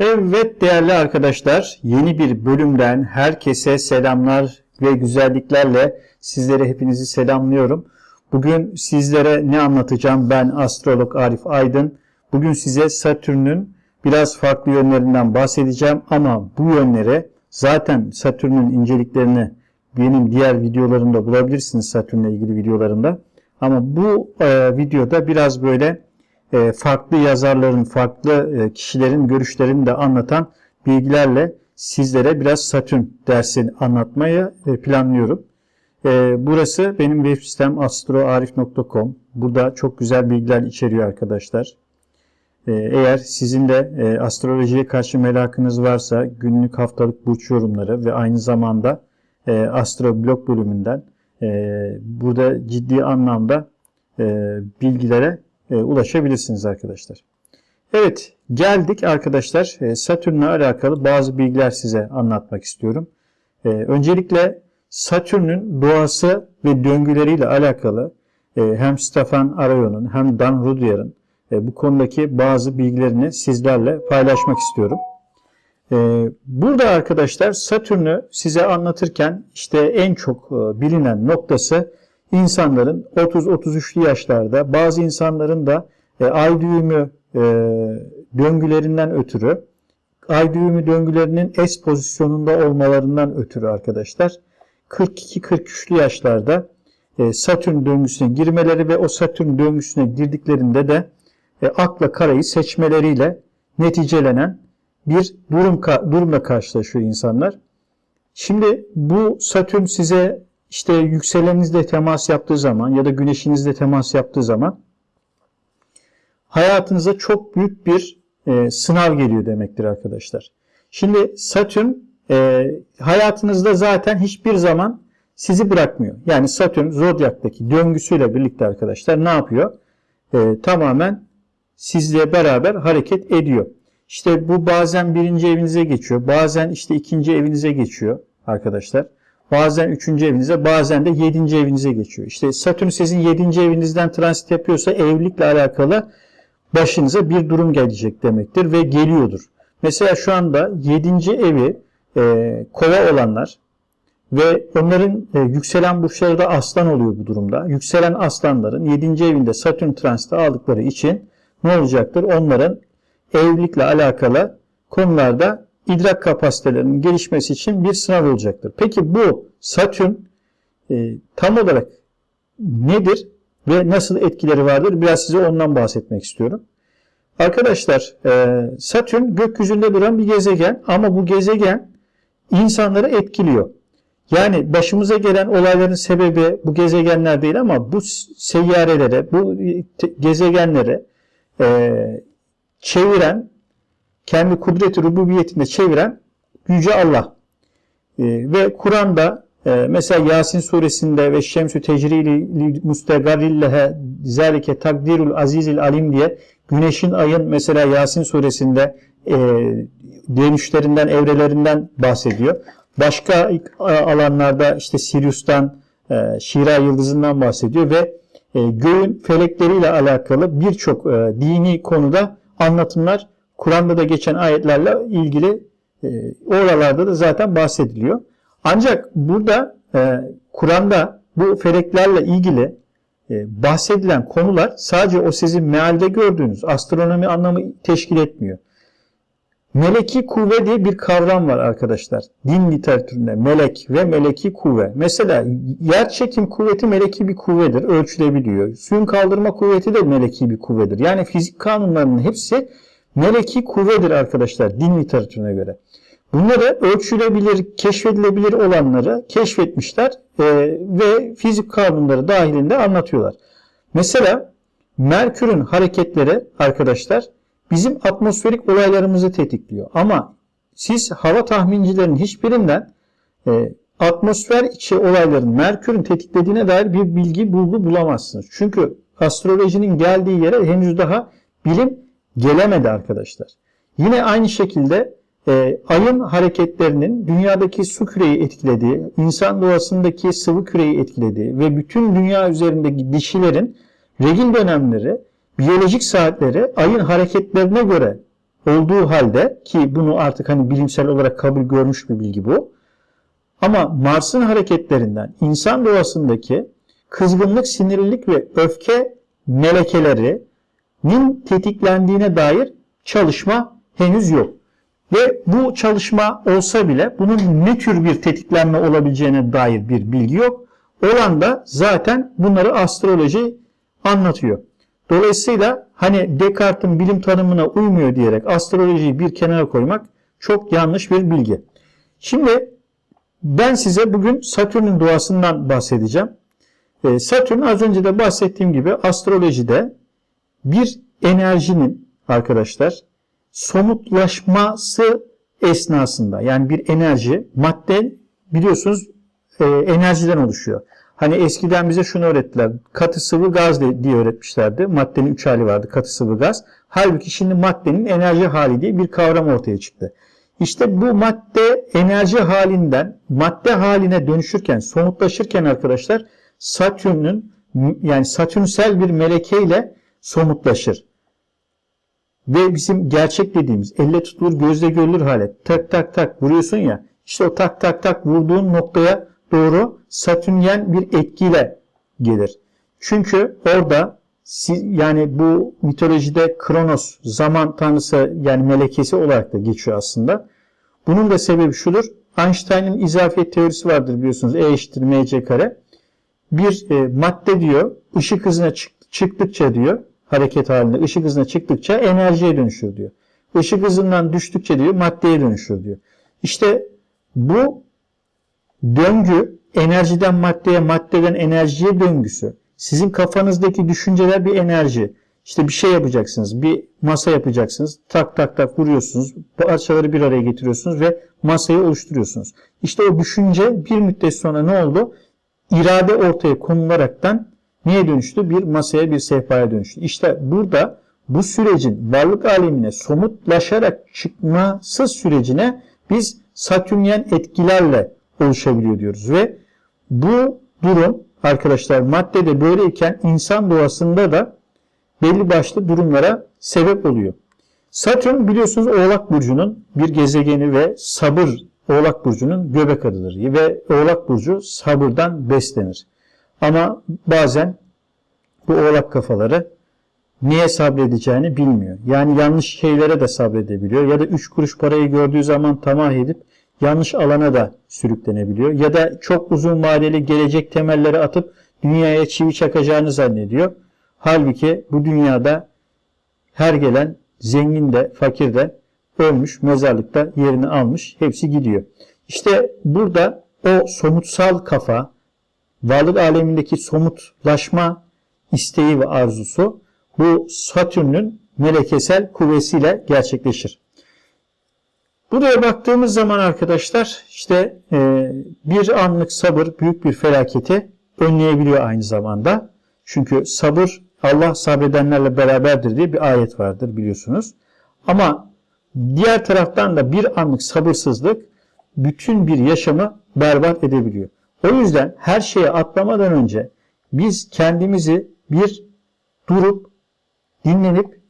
Evet değerli arkadaşlar, yeni bir bölümden herkese selamlar ve güzelliklerle sizlere hepinizi selamlıyorum. Bugün sizlere ne anlatacağım? Ben astrolog Arif Aydın. Bugün size Satürn'ün biraz farklı yönlerinden bahsedeceğim ama bu yönlere zaten Satürn'ün inceliklerini benim diğer videolarımda bulabilirsiniz Satürn'le ilgili videolarımda. Ama bu e, videoda biraz böyle farklı yazarların, farklı e, kişilerin görüşlerini de anlatan bilgilerle sizlere biraz Satürn dersini anlatmayı e, planlıyorum. Burası benim web sitem astroarif.com. Burada çok güzel bilgiler içeriyor arkadaşlar. Eğer sizin de astrolojiye karşı merakınız varsa günlük haftalık burç yorumları ve aynı zamanda astroblog bölümünden burada ciddi anlamda bilgilere e, ulaşabilirsiniz arkadaşlar. Evet geldik arkadaşlar e, Satürn'le alakalı bazı bilgiler size anlatmak istiyorum. E, öncelikle Satürn'ün doğası ve döngüleriyle alakalı hem Stefan Arayon'un hem Dan Rudier'ın bu konudaki bazı bilgilerini sizlerle paylaşmak istiyorum. Burada arkadaşlar Satürn'ü size anlatırken işte en çok bilinen noktası insanların 30-33'lü yaşlarda bazı insanların da e, ay düğümü e, döngülerinden ötürü ay düğümü döngülerinin S pozisyonunda olmalarından ötürü arkadaşlar 42-43'lü yaşlarda e, Satürn döngüsüne girmeleri ve o Satürn döngüsüne girdiklerinde de e, akla karayı seçmeleriyle neticelenen bir durum durumla karşılaşıyor insanlar. Şimdi bu Satürn size işte yükselenizle temas yaptığı zaman ya da güneşinizle temas yaptığı zaman hayatınıza çok büyük bir e, sınav geliyor demektir arkadaşlar. Şimdi Satürn e, hayatınızda zaten hiçbir zaman sizi bırakmıyor. Yani Satürn zodyaktaki döngüsüyle birlikte arkadaşlar ne yapıyor? E, tamamen sizle beraber hareket ediyor. İşte bu bazen birinci evinize geçiyor. Bazen işte ikinci evinize geçiyor arkadaşlar. Bazen üçüncü evinize bazen de yedinci evinize geçiyor. İşte Satürn sizin yedinci evinizden transit yapıyorsa evlilikle alakalı başınıza bir durum gelecek demektir ve geliyordur. Mesela şu anda yedinci evi e, kova olanlar ve onların e, yükselen burçları da aslan oluyor bu durumda. Yükselen aslanların yedinci evinde Satürn transiti aldıkları için ne olacaktır? Onların evlilikle alakalı konularda idrak kapasitelerinin gelişmesi için bir sınav olacaktır. Peki bu Satürn e, tam olarak nedir ve nasıl etkileri vardır? Biraz size ondan bahsetmek istiyorum. Arkadaşlar e, Satürn gökyüzünde duran bir gezegen ama bu gezegen insanları etkiliyor. Yani başımıza gelen olayların sebebi bu gezegenler değil ama bu seyyarelere, bu gezegenlere e, çeviren kendi kudreti rububiyetinde çeviren Yüce Allah. E, ve Kur'an'da e, mesela Yasin suresinde ve Şemsü tecrili mustegarillehe zalike takdirul azizil alim diye güneşin ayın mesela Yasin suresinde e, dönüşlerinden, evrelerinden bahsediyor. Başka alanlarda işte Sirius'tan, e, Şira yıldızından bahsediyor ve e, göğün felekleriyle alakalı birçok e, dini konuda anlatımlar Kur'an'da da geçen ayetlerle ilgili e, oralarda da zaten bahsediliyor. Ancak burada e, Kur'an'da bu feleklerle ilgili e, bahsedilen konular sadece o sizin mealde gördüğünüz astronomi anlamı teşkil etmiyor. Meleki kuvve diye bir kavram var arkadaşlar. Din literatüründe melek ve meleki kuvve. Mesela yer çekim kuvveti meleki bir kuvvedir, ölçülebiliyor. Suyun kaldırma kuvveti de meleki bir kuvvedir. Yani fizik kanunlarının hepsi meleki kuvvedir arkadaşlar din literatürüne göre. Bunları ölçülebilir, keşfedilebilir olanları keşfetmişler e, ve fizik kanunları dahilinde anlatıyorlar. Mesela Merkür'ün hareketleri arkadaşlar bizim atmosferik olaylarımızı tetikliyor. Ama siz hava tahmincilerinin hiçbirinden e, atmosfer içi olayların Merkür'ün tetiklediğine dair bir bilgi bulgu bulamazsınız. Çünkü astrolojinin geldiği yere henüz daha bilim gelemedi arkadaşlar. Yine aynı şekilde e, ayın hareketlerinin dünyadaki su küreyi etkilediği, insan doğasındaki sıvı küreyi etkilediği ve bütün dünya üzerindeki dişilerin regil dönemleri, biyolojik saatleri ayın hareketlerine göre olduğu halde ki bunu artık hani bilimsel olarak kabul görmüş bir bilgi bu. Ama Mars'ın hareketlerinden insan doğasındaki kızgınlık, sinirlilik ve öfke melekelerinin tetiklendiğine dair çalışma henüz yok. Ve bu çalışma olsa bile bunun ne tür bir tetiklenme olabileceğine dair bir bilgi yok. Olan da zaten bunları astroloji anlatıyor. Dolayısıyla hani Descartes'in bilim tanımına uymuyor diyerek astrolojiyi bir kenara koymak çok yanlış bir bilgi. Şimdi ben size bugün Satürn'ün doğasından bahsedeceğim. Ee, Satürn az önce de bahsettiğim gibi astrolojide bir enerjinin arkadaşlar somutlaşması esnasında yani bir enerji madde biliyorsunuz e, enerjiden oluşuyor. Hani eskiden bize şunu öğrettiler. Katı sıvı gaz diye öğretmişlerdi. Maddenin üç hali vardı. Katı sıvı gaz. Halbuki şimdi maddenin enerji hali diye bir kavram ortaya çıktı. İşte bu madde enerji halinden madde haline dönüşürken, somutlaşırken arkadaşlar Satürn'ün yani Satürnsel bir melekeyle somutlaşır. Ve bizim gerçek dediğimiz elle tutulur gözle görülür hale tak tak tak vuruyorsun ya işte o tak tak tak vurduğun noktaya doğru Satürnyen bir etkiyle gelir. Çünkü orada yani bu mitolojide Kronos zaman tanrısı yani melekesi olarak da geçiyor aslında. Bunun da sebebi şudur. Einstein'ın izafiyet teorisi vardır biliyorsunuz. E eşittir mc kare. Bir e, madde diyor ışık hızına çık, çıktıkça diyor hareket halinde ışık hızına çıktıkça enerjiye dönüşür diyor. Işık hızından düştükçe diyor maddeye dönüşür diyor. İşte bu döngü enerjiden maddeye, maddeden enerjiye döngüsü. Sizin kafanızdaki düşünceler bir enerji. İşte bir şey yapacaksınız, bir masa yapacaksınız. Tak tak tak vuruyorsunuz, parçaları bir araya getiriyorsunuz ve masayı oluşturuyorsunuz. İşte o düşünce bir müddet sonra ne oldu? İrade ortaya konularaktan neye dönüştü? Bir masaya, bir sehpaya dönüştü. İşte burada bu sürecin varlık alemine somutlaşarak çıkması sürecine biz satürnyen etkilerle oluşabiliyor diyoruz. Ve bu durum arkadaşlar maddede böyleyken insan doğasında da belli başlı durumlara sebep oluyor. Satürn biliyorsunuz Oğlak Burcu'nun bir gezegeni ve sabır Oğlak Burcu'nun göbek adıdır. Ve Oğlak Burcu sabırdan beslenir. Ama bazen bu Oğlak kafaları niye sabredeceğini bilmiyor. Yani yanlış şeylere de sabredebiliyor. Ya da 3 kuruş parayı gördüğü zaman tamah edip yanlış alana da sürüklenebiliyor. Ya da çok uzun vadeli gelecek temelleri atıp dünyaya çivi çakacağını zannediyor. Halbuki bu dünyada her gelen zengin de fakir de ölmüş, mezarlıkta yerini almış, hepsi gidiyor. İşte burada o somutsal kafa, varlık alemindeki somutlaşma isteği ve arzusu bu Satürn'ün melekesel kuvvesiyle gerçekleşir. Buraya baktığımız zaman arkadaşlar işte e, bir anlık sabır büyük bir felaketi önleyebiliyor aynı zamanda. Çünkü sabır Allah sabredenlerle beraberdir diye bir ayet vardır biliyorsunuz. Ama diğer taraftan da bir anlık sabırsızlık bütün bir yaşamı berbat edebiliyor. O yüzden her şeye atlamadan önce biz kendimizi bir durup dinlenip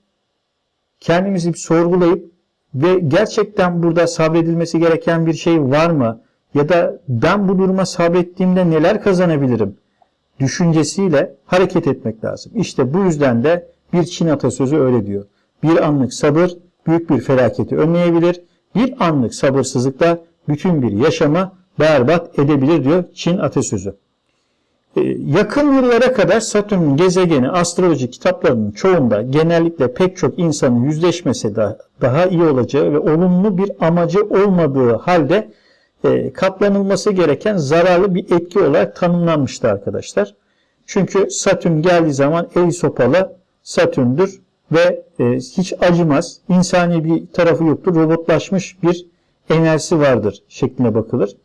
kendimizi bir sorgulayıp ve gerçekten burada sabredilmesi gereken bir şey var mı? Ya da ben bu duruma sabrettiğimde neler kazanabilirim? Düşüncesiyle hareket etmek lazım. İşte bu yüzden de bir Çin atasözü öyle diyor. Bir anlık sabır büyük bir felaketi önleyebilir. Bir anlık sabırsızlıkla bütün bir yaşamı berbat edebilir diyor Çin atasözü. Ee, yakın yıllara kadar Satürn'ün gezegeni astroloji kitaplarının çoğunda genellikle pek çok insanın yüzleşmesi de daha iyi olacağı ve olumlu bir amacı olmadığı halde e, katlanılması gereken zararlı bir etki olarak tanımlanmıştı arkadaşlar. Çünkü Satürn geldiği zaman el sopalı Satürn'dür ve e, hiç acımaz, insani bir tarafı yoktur, robotlaşmış bir enerjisi vardır şeklinde bakılır.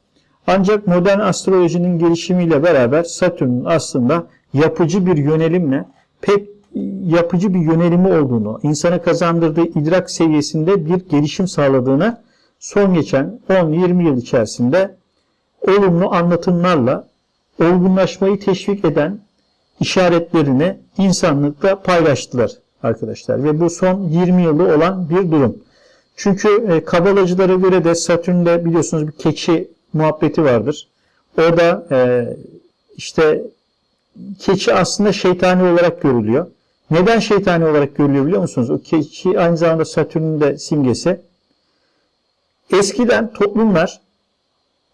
Ancak modern astrolojinin gelişimiyle beraber Satürn'ün aslında yapıcı bir yönelimle pek yapıcı bir yönelimi olduğunu, insana kazandırdığı idrak seviyesinde bir gelişim sağladığını son geçen 10-20 yıl içerisinde olumlu anlatımlarla olgunlaşmayı teşvik eden işaretlerini insanlıkla paylaştılar arkadaşlar. Ve bu son 20 yılı olan bir durum. Çünkü e, kabalacılara göre de Satürn'de biliyorsunuz bir keçi muhabbeti vardır. O da e, işte keçi aslında şeytani olarak görülüyor. Neden şeytani olarak görülüyor biliyor musunuz? O keçi aynı zamanda Satürn'ün de simgesi. Eskiden toplumlar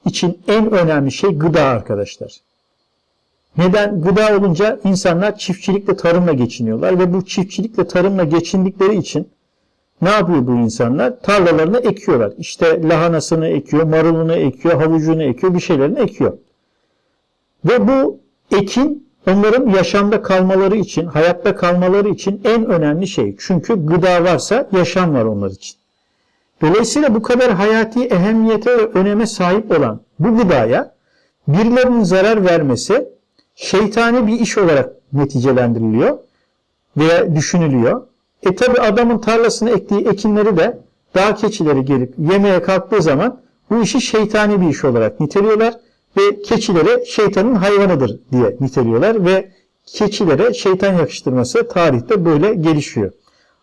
için en önemli şey gıda arkadaşlar. Neden? Gıda olunca insanlar çiftçilikle tarımla geçiniyorlar ve bu çiftçilikle tarımla geçindikleri için ne yapıyor bu insanlar? Tarlalarını ekiyorlar. İşte lahanasını ekiyor, marulunu ekiyor, havucunu ekiyor, bir şeylerini ekiyor. Ve bu ekin onların yaşamda kalmaları için, hayatta kalmaları için en önemli şey. Çünkü gıda varsa yaşam var onlar için. Dolayısıyla bu kadar hayati ehemmiyete ve öneme sahip olan bu gıdaya birilerinin zarar vermesi şeytani bir iş olarak neticelendiriliyor veya düşünülüyor. E tabi adamın tarlasına ektiği ekinleri de dağ keçileri gelip yemeye kalktığı zaman bu işi şeytani bir iş olarak niteliyorlar ve keçileri şeytanın hayvanıdır diye niteliyorlar ve keçilere şeytan yakıştırması tarihte böyle gelişiyor.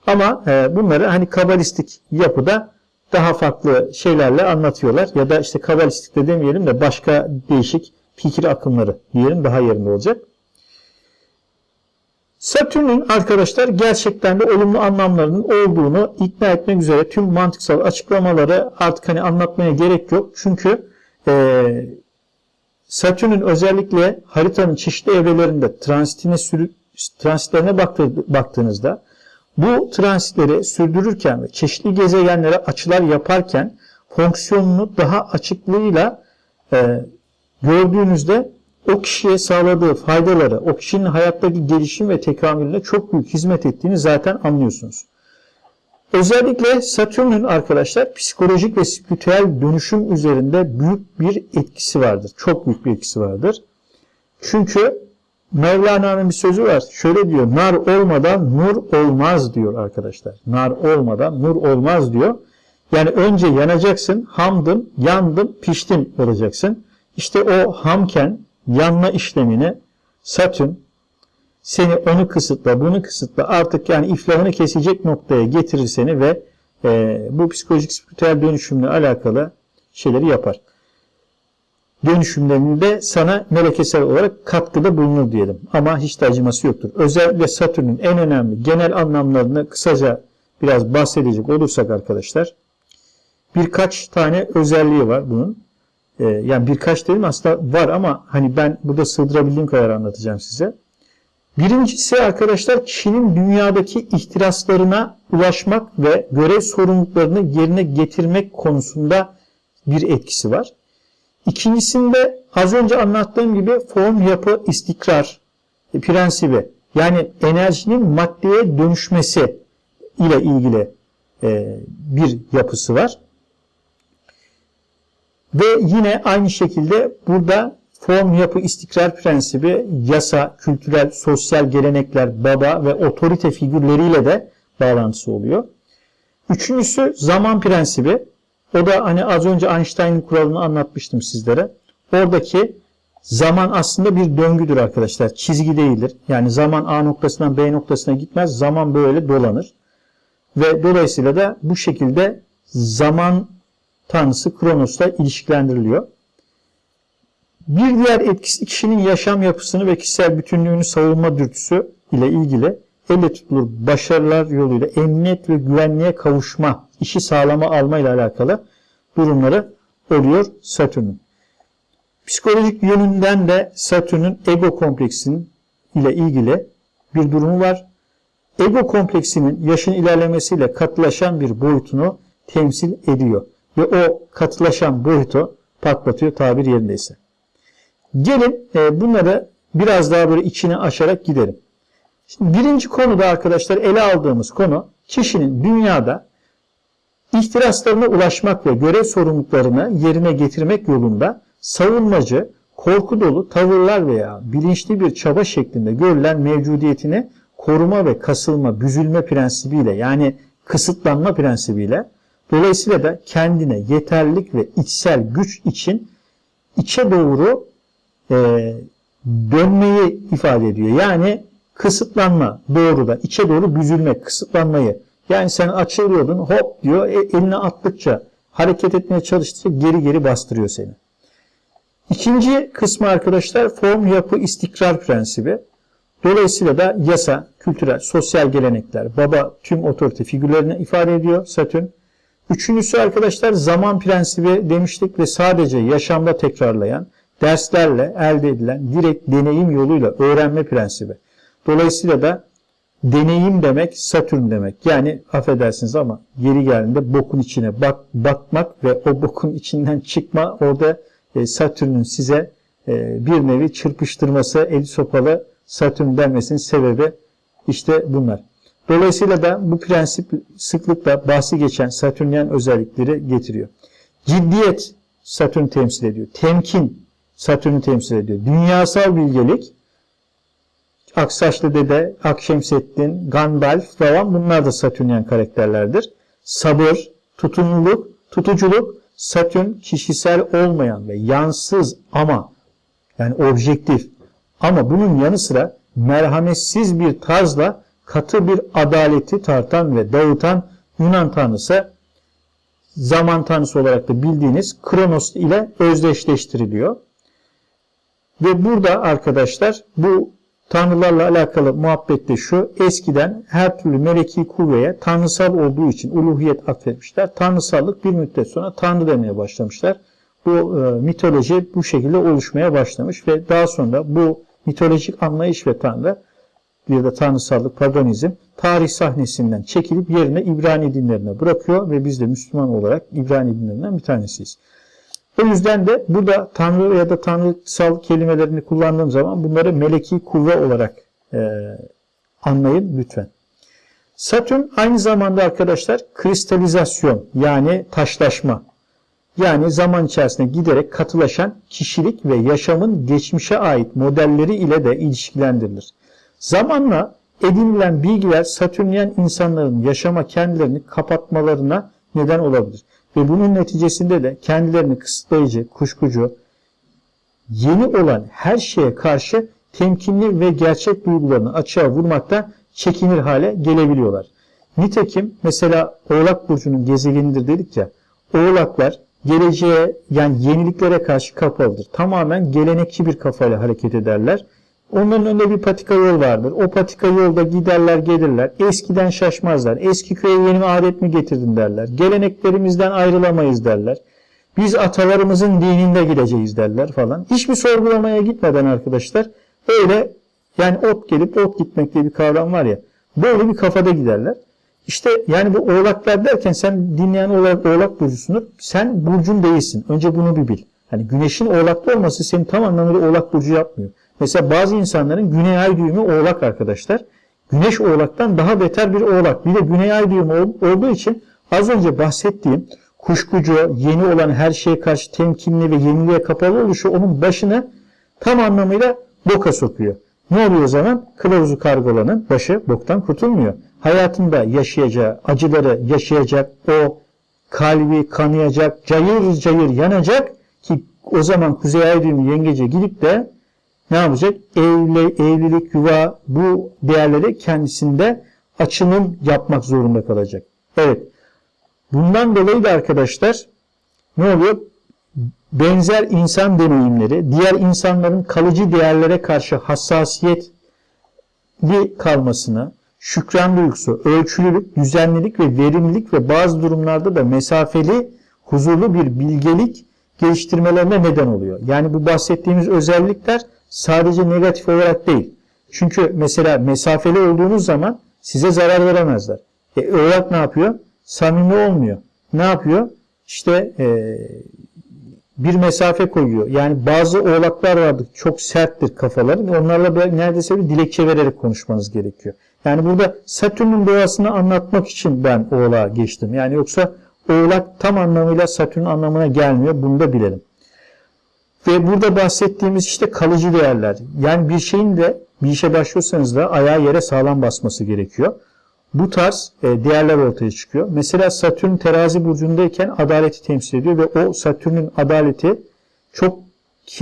Ama e, bunları hani kabalistik yapıda daha farklı şeylerle anlatıyorlar ya da işte kabalistik de demeyelim de başka değişik fikir akımları diyelim daha yerinde olacak. Satürn'ün arkadaşlar gerçekten de olumlu anlamlarının olduğunu ikna etmek üzere tüm mantıksal açıklamaları artık hani anlatmaya gerek yok. Çünkü e, Satürn'ün özellikle haritanın çeşitli evrelerinde transitine sürü, transitlerine baktığınızda bu transitleri sürdürürken ve çeşitli gezegenlere açılar yaparken fonksiyonunu daha açıklığıyla e, gördüğünüzde o kişiye sağladığı faydaları, o kişinin hayattaki gelişim ve tekamülüne çok büyük hizmet ettiğini zaten anlıyorsunuz. Özellikle Satürn'ün arkadaşlar psikolojik ve spiritüel dönüşüm üzerinde büyük bir etkisi vardır. Çok büyük bir etkisi vardır. Çünkü Mevlana'nın bir sözü var. Şöyle diyor. Nar olmadan nur olmaz diyor arkadaşlar. Nar olmadan nur olmaz diyor. Yani önce yanacaksın, hamdım, yandım, piştim olacaksın. İşte o hamken yanma işlemini Satürn seni onu kısıtla, bunu kısıtla artık yani iflahını kesecek noktaya getirir seni ve e, bu psikolojik spiritüel dönüşümle alakalı şeyleri yapar. Dönüşümlerinde sana melekesel olarak katkıda bulunur diyelim. Ama hiç de acıması yoktur. Özellikle Satürn'ün en önemli genel anlamlarını kısaca biraz bahsedecek olursak arkadaşlar birkaç tane özelliği var bunun. Ee, yani birkaç dedim aslında var ama hani ben burada sığdırabildiğim kadar anlatacağım size. Birincisi arkadaşlar kişinin dünyadaki ihtiraslarına ulaşmak ve görev sorumluluklarını yerine getirmek konusunda bir etkisi var. İkincisinde az önce anlattığım gibi form yapı istikrar prensibi yani enerjinin maddeye dönüşmesi ile ilgili e, bir yapısı var. Ve yine aynı şekilde burada form yapı istikrar prensibi yasa, kültürel, sosyal gelenekler, baba ve otorite figürleriyle de bağlantısı oluyor. Üçüncüsü zaman prensibi. O da hani az önce Einstein'ın kuralını anlatmıştım sizlere. Oradaki zaman aslında bir döngüdür arkadaşlar. Çizgi değildir. Yani zaman A noktasından B noktasına gitmez. Zaman böyle dolanır. Ve dolayısıyla da bu şekilde zaman tanrısı Kronos'la ilişkilendiriliyor. Bir diğer etkisi kişinin yaşam yapısını ve kişisel bütünlüğünü savunma dürtüsü ile ilgili elle tutulur başarılar yoluyla emniyet ve güvenliğe kavuşma, işi sağlama alma ile alakalı durumları oluyor Satürn'ün. Psikolojik yönünden de Satürn'ün ego kompleksinin ile ilgili bir durumu var. Ego kompleksinin yaşın ilerlemesiyle katılaşan bir boyutunu temsil ediyor ve o katılaşan boyutu patlatıyor tabir yerindeyse. Gelin e, bunları biraz daha böyle içine aşarak gidelim. Şimdi birinci konuda arkadaşlar ele aldığımız konu kişinin dünyada ihtiraslarına ulaşmak ve görev sorumluluklarını yerine getirmek yolunda savunmacı, korku dolu tavırlar veya bilinçli bir çaba şeklinde görülen mevcudiyetini koruma ve kasılma, büzülme prensibiyle yani kısıtlanma prensibiyle Dolayısıyla da kendine yeterlilik ve içsel güç için içe doğru e, dönmeyi ifade ediyor. Yani kısıtlanma doğrudan içe doğru büzülmek, kısıtlanmayı Yani sen açılıyordun hop diyor e, eline attıkça hareket etmeye çalıştıkça geri geri bastırıyor seni. İkinci kısmı arkadaşlar form yapı istikrar prensibi. Dolayısıyla da yasa, kültürel, sosyal gelenekler, baba tüm otorite figürlerini ifade ediyor Satürn. Üçüncüsü arkadaşlar zaman prensibi demiştik ve sadece yaşamda tekrarlayan, derslerle elde edilen direkt deneyim yoluyla öğrenme prensibi. Dolayısıyla da deneyim demek Satürn demek. Yani affedersiniz ama geri geldiğinde bokun içine bak, bakmak ve o bokun içinden çıkma orada e, Satürn'ün size e, bir nevi çırpıştırması, el sopalı Satürn denmesinin sebebi işte bunlar. Dolayısıyla da bu prensip sıklıkla bahsi geçen Satürnyen özellikleri getiriyor. Ciddiyet Satürn temsil ediyor. Temkin Satürn'ü temsil ediyor. Dünyasal bilgelik Aksaçlı Dede, Akşemseddin, Gandalf falan bunlar da Satürnyen karakterlerdir. Sabır, tutumluluk, tutuculuk Satürn kişisel olmayan ve yansız ama yani objektif ama bunun yanı sıra merhametsiz bir tarzla katı bir adaleti tartan ve dağıtan Yunan tanrısı zaman tanrısı olarak da bildiğiniz Kronos ile özdeşleştiriliyor. Ve burada arkadaşlar bu tanrılarla alakalı muhabbette şu eskiden her türlü meleki kuvveye tanrısal olduğu için uluhiyet atfetmişler. Tanrısallık bir müddet sonra tanrı demeye başlamışlar. Bu e, mitoloji bu şekilde oluşmaya başlamış ve daha sonra bu mitolojik anlayış ve tanrı bir de tanrısallık, paganizm tarih sahnesinden çekilip yerine İbrani dinlerine bırakıyor ve biz de Müslüman olarak İbrani dinlerinden bir tanesiyiz. O yüzden de burada tanrı ya da tanrısal kelimelerini kullandığım zaman bunları meleki kuvve olarak e, anlayın lütfen. Satürn aynı zamanda arkadaşlar kristalizasyon yani taşlaşma yani zaman içerisinde giderek katılaşan kişilik ve yaşamın geçmişe ait modelleri ile de ilişkilendirilir. Zamanla edinilen bilgiler Satürnyen insanların yaşama kendilerini kapatmalarına neden olabilir. Ve bunun neticesinde de kendilerini kısıtlayıcı, kuşkucu, yeni olan her şeye karşı temkinli ve gerçek duygularını açığa vurmakta çekinir hale gelebiliyorlar. Nitekim mesela Oğlak Burcu'nun gezegenidir dedik ya, Oğlaklar geleceğe yani yeniliklere karşı kapalıdır. Tamamen gelenekçi bir kafayla hareket ederler. Onların önünde bir patika yol vardır. O patika yolda giderler gelirler. Eskiden şaşmazlar. Eski köye yeni adet mi getirdin derler. Geleneklerimizden ayrılamayız derler. Biz atalarımızın dininde gideceğiz derler falan. Hiçbir sorgulamaya gitmeden arkadaşlar öyle yani ot gelip ot gitmek diye bir kavram var ya. Böyle bir kafada giderler. İşte yani bu oğlaklar derken sen dinleyen olarak oğlak burcusundur. Sen burcun değilsin. Önce bunu bir bil. Hani güneşin oğlakta olması seni tam anlamıyla oğlak burcu yapmıyor. Mesela bazı insanların güney ay düğümü oğlak arkadaşlar. Güneş oğlaktan daha beter bir oğlak. Bir de güney ay düğümü olduğu için az önce bahsettiğim kuşkucu, yeni olan her şeye karşı temkinli ve yeniliğe kapalı oluşu onun başını tam anlamıyla boka sokuyor. Ne oluyor o zaman? Kılavuzu kargolanın başı boktan kurtulmuyor. Hayatında yaşayacağı, acıları yaşayacak, o kalbi kanayacak, cayır cayır yanacak ki o zaman Kuzey Ay düğümü yengece gidip de ne yapacak? Evli, evlilik, yuva bu değerleri kendisinde açılım yapmak zorunda kalacak. Evet. Bundan dolayı da arkadaşlar ne oluyor? Benzer insan deneyimleri, diğer insanların kalıcı değerlere karşı hassasiyetli kalmasına, şükran duygusu, ölçülülük, düzenlilik ve verimlilik ve bazı durumlarda da mesafeli, huzurlu bir bilgelik geliştirmelerine neden oluyor. Yani bu bahsettiğimiz özellikler sadece negatif olarak değil. Çünkü mesela mesafeli olduğunuz zaman size zarar veremezler. E, oğlak ne yapıyor? Samimi olmuyor. Ne yapıyor? İşte e, bir mesafe koyuyor. Yani bazı oğlaklar vardır. Çok serttir kafaları. Onlarla neredeyse bir dilekçe vererek konuşmanız gerekiyor. Yani burada Satürn'ün doğasını anlatmak için ben oğlağa geçtim. Yani yoksa oğlak tam anlamıyla Satürn anlamına gelmiyor. Bunu da bilelim. Ve burada bahsettiğimiz işte kalıcı değerler. Yani bir şeyin de bir işe başlıyorsanız da ayağı yere sağlam basması gerekiyor. Bu tarz e, değerler ortaya çıkıyor. Mesela Satürn terazi burcundayken adaleti temsil ediyor ve o Satürn'ün adaleti çok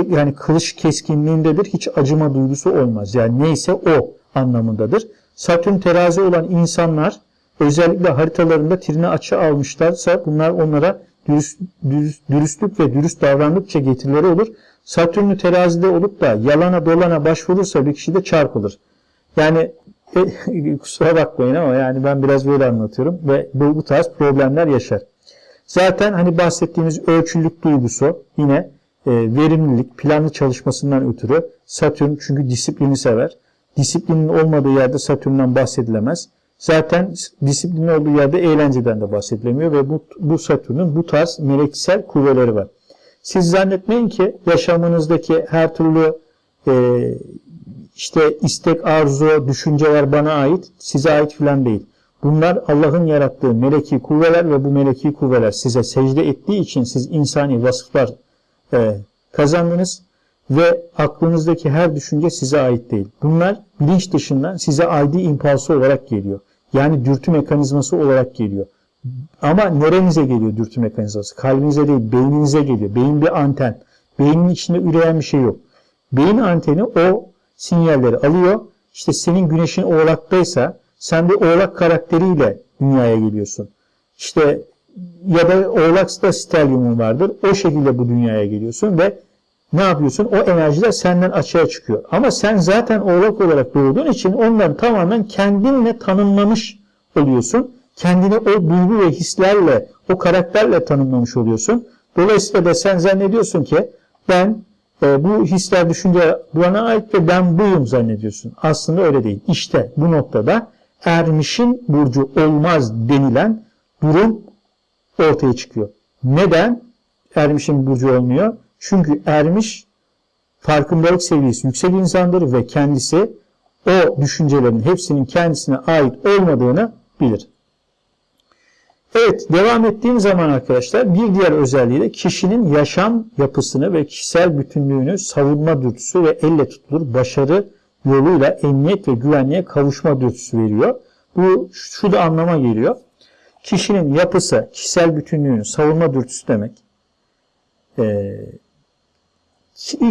yani kılıç keskinliğindedir. Hiç acıma duygusu olmaz. Yani neyse o anlamındadır. Satürn terazi olan insanlar özellikle haritalarında trine açı almışlarsa bunlar onlara dürüst, dürüst, dürüstlük ve dürüst davrandıkça getirileri olur. Satürn'ü terazide olup da yalana dolana başvurursa bir kişi de çarpılır. Yani e, kusura bakmayın ama yani ben biraz böyle anlatıyorum ve bu, bu tarz problemler yaşar. Zaten hani bahsettiğimiz ölçülük duygusu yine e, verimlilik, planlı çalışmasından ötürü Satürn çünkü disiplini sever. Disiplinin olmadığı yerde Satürn'den bahsedilemez. Zaten disiplinin olduğu yerde eğlenceden de bahsedilemiyor ve bu, bu Satürn'ün bu tarz meleksel kuvveleri var. Siz zannetmeyin ki yaşamınızdaki her türlü e, işte istek, arzu, düşünceler bana ait, size ait filan değil. Bunlar Allah'ın yarattığı meleki kuvveler ve bu meleki kuvveler size secde ettiği için siz insani vasıflar e, kazandınız ve aklınızdaki her düşünce size ait değil. Bunlar bilinç dışından size ait impulsu olarak geliyor. Yani dürtü mekanizması olarak geliyor. Ama nerenize geliyor dürtü mekanizması? Kalbinize değil, beyninize geliyor. Beyin bir anten. Beynin içinde üreyen bir şey yok. Beyin anteni o sinyalleri alıyor. İşte senin güneşin oğlaktaysa sen bir oğlak karakteriyle dünyaya geliyorsun. İşte ya da oğlaksta stelyumun vardır. O şekilde bu dünyaya geliyorsun ve ne yapıyorsun? O enerjiler senden açığa çıkıyor. Ama sen zaten oğlak olarak doğduğun için onları tamamen kendinle tanımlamış oluyorsun. Kendini o duygu ve hislerle, o karakterle tanımlamış oluyorsun. Dolayısıyla da sen zannediyorsun ki ben e, bu hisler, düşünce bana ait ve ben buyum zannediyorsun. Aslında öyle değil. İşte bu noktada ermişin burcu olmaz denilen durum ortaya çıkıyor. Neden ermişin burcu olmuyor? Çünkü ermiş farkındalık seviyesi yüksek insandır ve kendisi o düşüncelerin hepsinin kendisine ait olmadığını bilir. Evet devam ettiğim zaman arkadaşlar bir diğer özelliği de kişinin yaşam yapısını ve kişisel bütünlüğünü savunma dürtüsü ve elle tutulur başarı yoluyla emniyet ve güvenliğe kavuşma dürtüsü veriyor. Bu şu da anlama geliyor. Kişinin yapısı, kişisel bütünlüğünü savunma dürtüsü demek. Ee,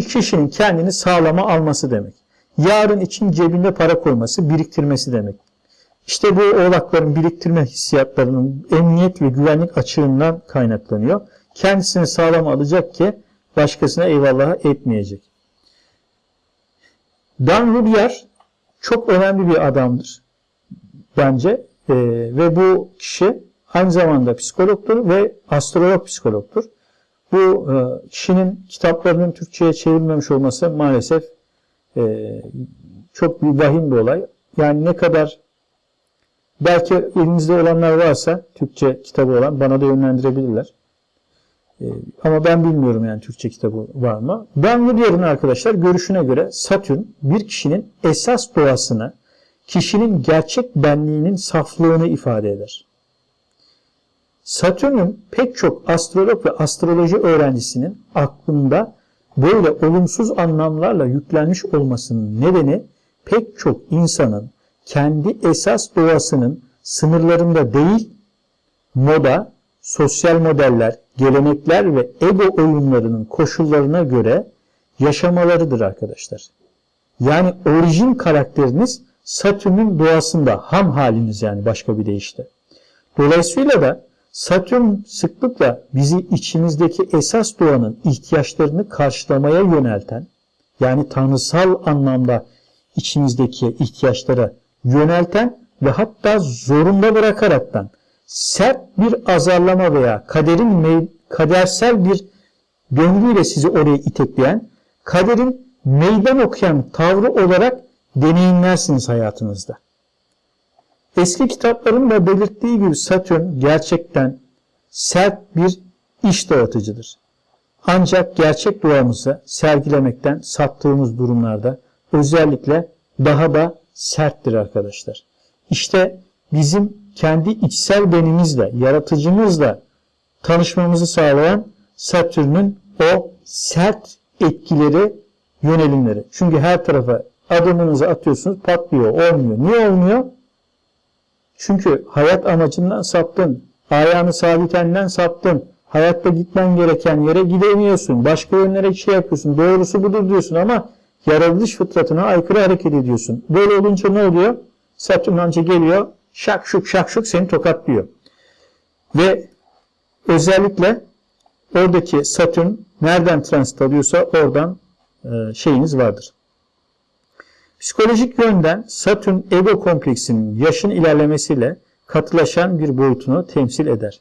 kişinin kendini sağlama alması demek. Yarın için cebinde para koyması, biriktirmesi demek. İşte bu oğlakların biriktirme hissiyatlarının emniyet ve güvenlik açığından kaynaklanıyor. Kendisini sağlam alacak ki başkasına eyvallah etmeyecek. Dan Rubier çok önemli bir adamdır bence ee, ve bu kişi aynı zamanda psikologtur ve astrolog psikologtur. Bu e, kişinin kitaplarının Türkçe'ye çevrilmemiş olması maalesef e, çok bir vahim bir olay. Yani ne kadar belki elinizde olanlar varsa Türkçe kitabı olan bana da yönlendirebilirler. E, ama ben bilmiyorum yani Türkçe kitabı var mı. Ben diyorum arkadaşlar görüşüne göre Satürn bir kişinin esas doğasını, kişinin gerçek benliğinin saflığını ifade eder. Satürn'ün pek çok astrolog ve astroloji öğrencisinin aklında böyle olumsuz anlamlarla yüklenmiş olmasının nedeni pek çok insanın kendi esas doğasının sınırlarında değil, moda, sosyal modeller, gelenekler ve ego oyunlarının koşullarına göre yaşamalarıdır arkadaşlar. Yani orijin karakteriniz Satürn'ün doğasında, ham haliniz yani başka bir deyişle. Dolayısıyla da Satürn sıklıkla bizi içimizdeki esas doğanın ihtiyaçlarını karşılamaya yönelten, yani tanrısal anlamda içimizdeki ihtiyaçlara yönelten ve hatta zorunda bırakaraktan sert bir azarlama veya kaderin kadersel bir döngüyle sizi oraya itekleyen, kaderin meydan okuyan tavrı olarak deneyimlersiniz hayatınızda. Eski kitapların da belirttiği gibi Satürn gerçekten sert bir iş dağıtıcıdır. Ancak gerçek duamızı sergilemekten sattığımız durumlarda özellikle daha da serttir arkadaşlar. İşte bizim kendi içsel benimizle, yaratıcımızla tanışmamızı sağlayan Satürn'ün o sert etkileri, yönelimleri. Çünkü her tarafa adımınızı atıyorsunuz patlıyor, olmuyor. Niye olmuyor? Çünkü hayat amacından saptın. Ayağını sabitenden saptın. Hayatta gitmen gereken yere gidemiyorsun. Başka yönlere şey yapıyorsun. Doğrusu budur diyorsun ama yaratılış fıtratına aykırı hareket ediyorsun. Böyle olunca ne oluyor? Satürn anca geliyor, şak şuk şak şuk seni tokatlıyor. Ve özellikle oradaki Satürn nereden transit alıyorsa oradan e, şeyiniz vardır. Psikolojik yönden Satürn ego kompleksinin yaşın ilerlemesiyle katılaşan bir boyutunu temsil eder.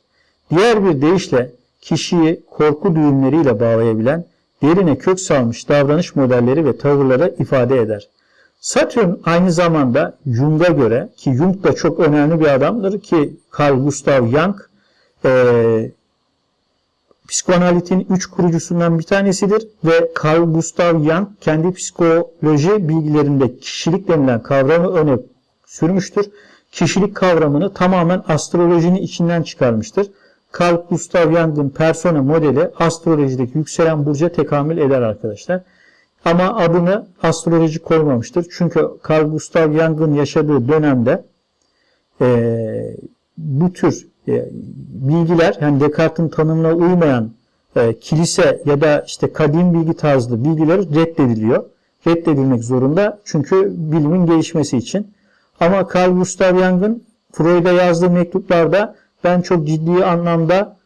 Diğer bir deyişle kişiyi korku düğümleriyle bağlayabilen derine kök salmış davranış modelleri ve tavırları ifade eder. Satürn aynı zamanda Jung'a göre ki Jung da çok önemli bir adamdır ki Carl Gustav Jung psikoanalitin üç kurucusundan bir tanesidir ve Carl Gustav Jung kendi psikoloji bilgilerinde kişilik denilen kavramı öne sürmüştür. Kişilik kavramını tamamen astrolojinin içinden çıkarmıştır. Carl Gustav Jung'ın persona modeli astrolojideki yükselen burca tekamül eder arkadaşlar. Ama adını astroloji koymamıştır. Çünkü Carl Gustav Jung'ın yaşadığı dönemde e, bu tür e, bilgiler yani Descartes'in tanımına uymayan e, kilise ya da işte kadim bilgi tarzlı bilgiler reddediliyor. Reddedilmek zorunda çünkü bilimin gelişmesi için. Ama Carl Gustav Jung'ın Freud'a yazdığı mektuplarda ben çok ciddi anlamda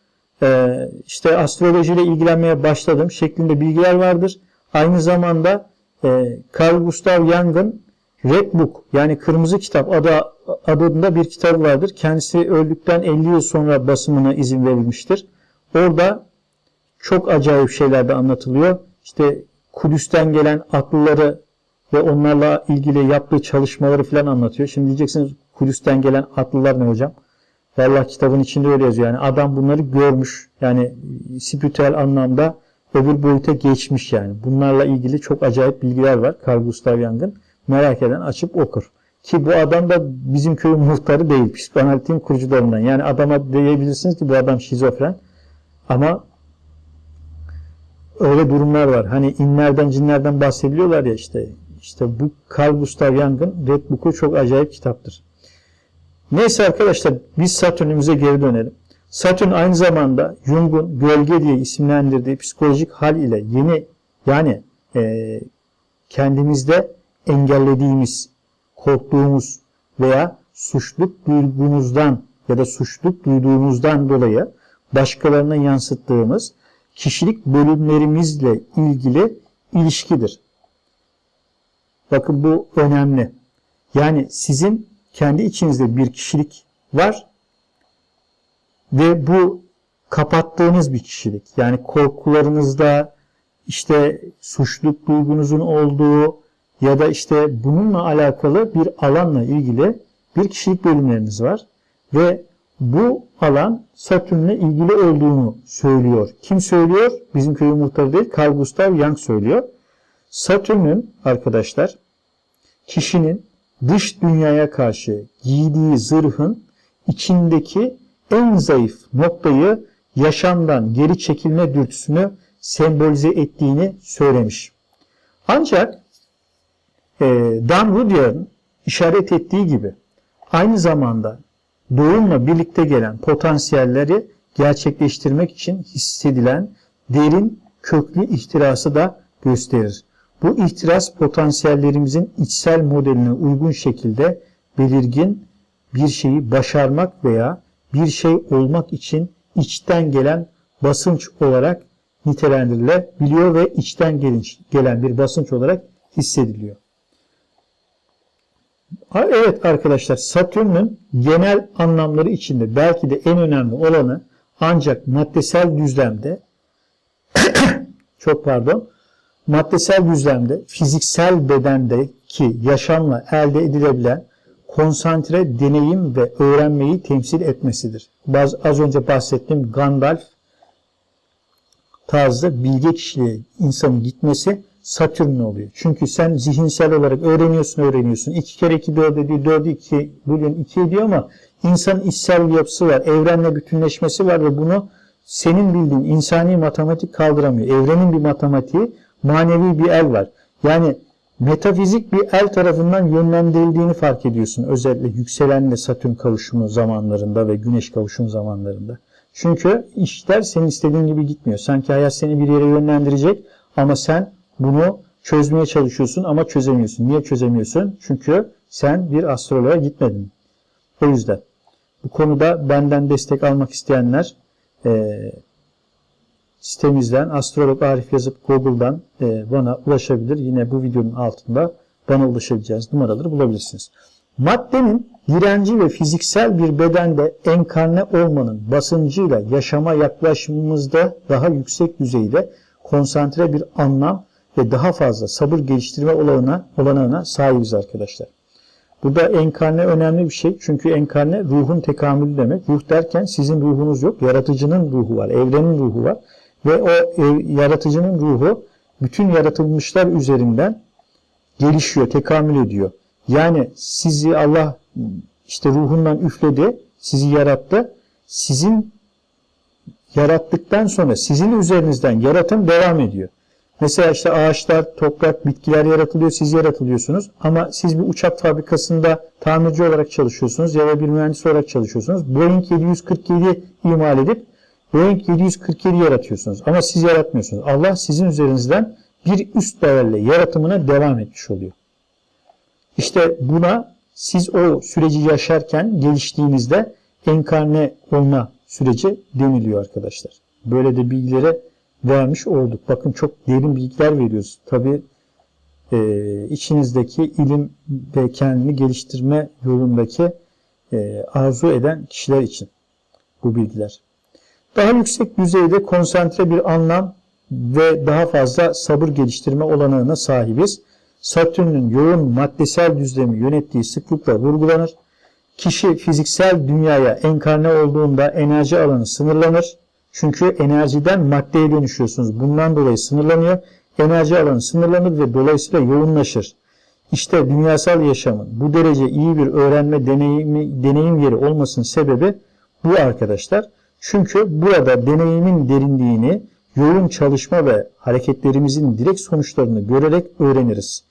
e, işte astrolojiyle ilgilenmeye başladım şeklinde bilgiler vardır. Aynı zamanda e, Carl Gustav Jung'ın Red Book yani Kırmızı Kitap adı, adında bir kitabı vardır. Kendisi öldükten 50 yıl sonra basımına izin verilmiştir. Orada çok acayip şeyler de anlatılıyor. İşte Kudüs'ten gelen akılları ve onlarla ilgili yaptığı çalışmaları falan anlatıyor. Şimdi diyeceksiniz Kudüs'ten gelen akıllar ne hocam? Vallahi kitabın içinde öyle yazıyor. Yani adam bunları görmüş. Yani spiritüel anlamda öbür boyuta geçmiş yani. Bunlarla ilgili çok acayip bilgiler var Carl Gustav Jung'ın. Merak eden açıp okur. Ki bu adam da bizim köyün muhtarı değil. Psikoanalitin kurucularından. Yani adama diyebilirsiniz ki bu adam şizofren. Ama öyle durumlar var. Hani inlerden cinlerden bahsediliyorlar ya işte. İşte bu Carl Gustav Jung'ın Red Book'u çok acayip kitaptır. Neyse arkadaşlar biz Satürn'ümüze geri dönelim. Satürn aynı zamanda Jung'un gölge diye isimlendirdiği psikolojik hal ile yeni yani e, kendimizde engellediğimiz, korktuğumuz veya suçluluk duyduğumuzdan ya da suçluluk duyduğumuzdan dolayı başkalarına yansıttığımız kişilik bölümlerimizle ilgili ilişkidir. Bakın bu önemli. Yani sizin kendi içinizde bir kişilik var ve bu kapattığınız bir kişilik. Yani korkularınızda işte suçluluk duygunuzun olduğu ya da işte bununla alakalı bir alanla ilgili bir kişilik bölümleriniz var ve bu alan Satürn'le ilgili olduğunu söylüyor. Kim söylüyor? Bizim köyün muhtarı değil, Carl Gustav Jung söylüyor. Satürn'ün arkadaşlar kişinin dış dünyaya karşı giydiği zırhın içindeki en zayıf noktayı yaşamdan geri çekilme dürtüsünü sembolize ettiğini söylemiş. Ancak Dan Rudyard'ın işaret ettiği gibi aynı zamanda doğumla birlikte gelen potansiyelleri gerçekleştirmek için hissedilen derin köklü ihtirası da gösterir. Bu ihtiras potansiyellerimizin içsel modeline uygun şekilde belirgin bir şeyi başarmak veya bir şey olmak için içten gelen basınç olarak nitelendirilebiliyor ve içten gelen bir basınç olarak hissediliyor. Evet arkadaşlar Satürn'ün genel anlamları içinde belki de en önemli olanı ancak maddesel düzlemde çok pardon maddesel düzlemde fiziksel bedendeki yaşamla elde edilebilen konsantre deneyim ve öğrenmeyi temsil etmesidir. Baz, az önce bahsettiğim Gandalf tarzı bilge kişiliğe insanın gitmesi Satürn oluyor. Çünkü sen zihinsel olarak öğreniyorsun öğreniyorsun. 2 kere 2 4 ediyor, 4 2 bugün 2 ediyor ama insanın içsel yapısı var. Evrenle bütünleşmesi var ve bunu senin bildiğin insani matematik kaldıramıyor. Evrenin bir matematiği, manevi bir el var. Yani metafizik bir el tarafından yönlendirildiğini fark ediyorsun. Özellikle yükselenle Satürn kavuşumu zamanlarında ve Güneş kavuşum zamanlarında. Çünkü işler senin istediğin gibi gitmiyor. Sanki hayat seni bir yere yönlendirecek ama sen bunu çözmeye çalışıyorsun ama çözemiyorsun. Niye çözemiyorsun? Çünkü sen bir astroloğa gitmedin. O yüzden bu konuda benden destek almak isteyenler e, sitemizden astrolog Arif yazıp Google'dan e, bana ulaşabilir. Yine bu videonun altında bana ulaşabileceğiniz numaraları bulabilirsiniz. Maddenin direnci ve fiziksel bir bedende enkarne olmanın basıncıyla yaşama yaklaşımımızda daha yüksek düzeyde konsantre bir anlam ve daha fazla sabır geliştirme olanağına, olanağına sahibiz arkadaşlar. Burada enkarne önemli bir şey. Çünkü enkarne ruhun tekamülü demek. Ruh derken sizin ruhunuz yok. Yaratıcının ruhu var. Evrenin ruhu var. Ve o ev, yaratıcının ruhu bütün yaratılmışlar üzerinden gelişiyor, tekamül ediyor. Yani sizi Allah işte ruhundan üfledi, sizi yarattı. Sizin yarattıktan sonra sizin üzerinizden yaratım devam ediyor. Mesela işte ağaçlar, toprak, bitkiler yaratılıyor, siz yaratılıyorsunuz. Ama siz bir uçak fabrikasında tamirci olarak çalışıyorsunuz ya da bir mühendis olarak çalışıyorsunuz. Boeing 747 imal edip Boeing 747 yaratıyorsunuz. Ama siz yaratmıyorsunuz. Allah sizin üzerinizden bir üst değerle yaratımına devam etmiş oluyor. İşte buna siz o süreci yaşarken geliştiğinizde enkarne olma süreci deniliyor arkadaşlar. Böyle de bilgilere vermiş olduk. Bakın çok derin bilgiler veriyoruz. Tabi e, içinizdeki ilim ve kendini geliştirme yolundaki e, arzu eden kişiler için bu bilgiler. Daha yüksek düzeyde konsantre bir anlam ve daha fazla sabır geliştirme olanağına sahibiz. Satürn'ün yoğun maddesel düzlemi yönettiği sıklıkla vurgulanır. Kişi fiziksel dünyaya enkarne olduğunda enerji alanı sınırlanır. Çünkü enerjiden maddeye dönüşüyorsunuz. Bundan dolayı sınırlanıyor. Enerji alanı sınırlanır ve dolayısıyla yoğunlaşır. İşte dünyasal yaşamın bu derece iyi bir öğrenme deneyimi, deneyim yeri olmasının sebebi bu arkadaşlar. Çünkü burada deneyimin derinliğini yoğun çalışma ve hareketlerimizin direkt sonuçlarını görerek öğreniriz.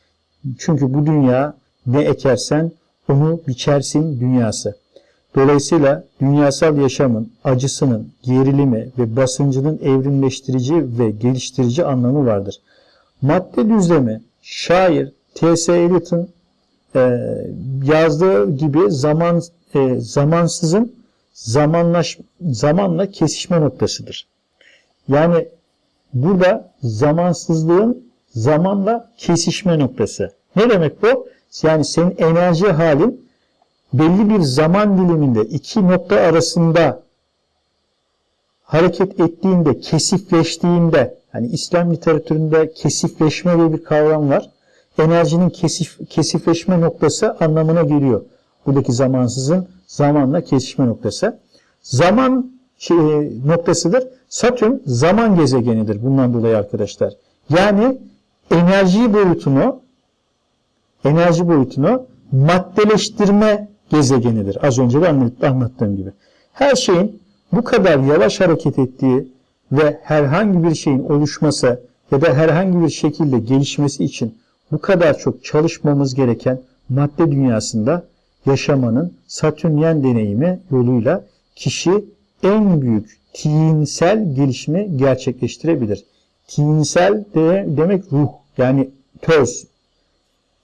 Çünkü bu dünya ne ekersen onu biçersin dünyası. Dolayısıyla dünyasal yaşamın acısının, gerilimi ve basıncının evrimleştirici ve geliştirici anlamı vardır. Madde düzlemi şair T.S. Eliot'un e, yazdığı gibi zaman e, zamansızın zamanlaş, zamanla kesişme noktasıdır. Yani burada zamansızlığın zamanla kesişme noktası. Ne demek bu? Yani senin enerji halin belli bir zaman diliminde iki nokta arasında hareket ettiğinde, kesifleştiğinde, hani İslam literatüründe kesifleşme diye bir kavram var. Enerjinin kesif, kesifleşme noktası anlamına geliyor. Buradaki zamansızın zamanla kesişme noktası. Zaman şey, noktasıdır. Satürn zaman gezegenidir bundan dolayı arkadaşlar. Yani enerji boyutunu enerji boyutunu maddeleştirme gezegenidir. Az önce de anlattığım gibi. Her şeyin bu kadar yavaş hareket ettiği ve herhangi bir şeyin oluşması ya da herhangi bir şekilde gelişmesi için bu kadar çok çalışmamız gereken madde dünyasında yaşamanın Satürnyen deneyimi yoluyla kişi en büyük tinsel gelişimi gerçekleştirebilir. Tinsel de demek ruh yani töz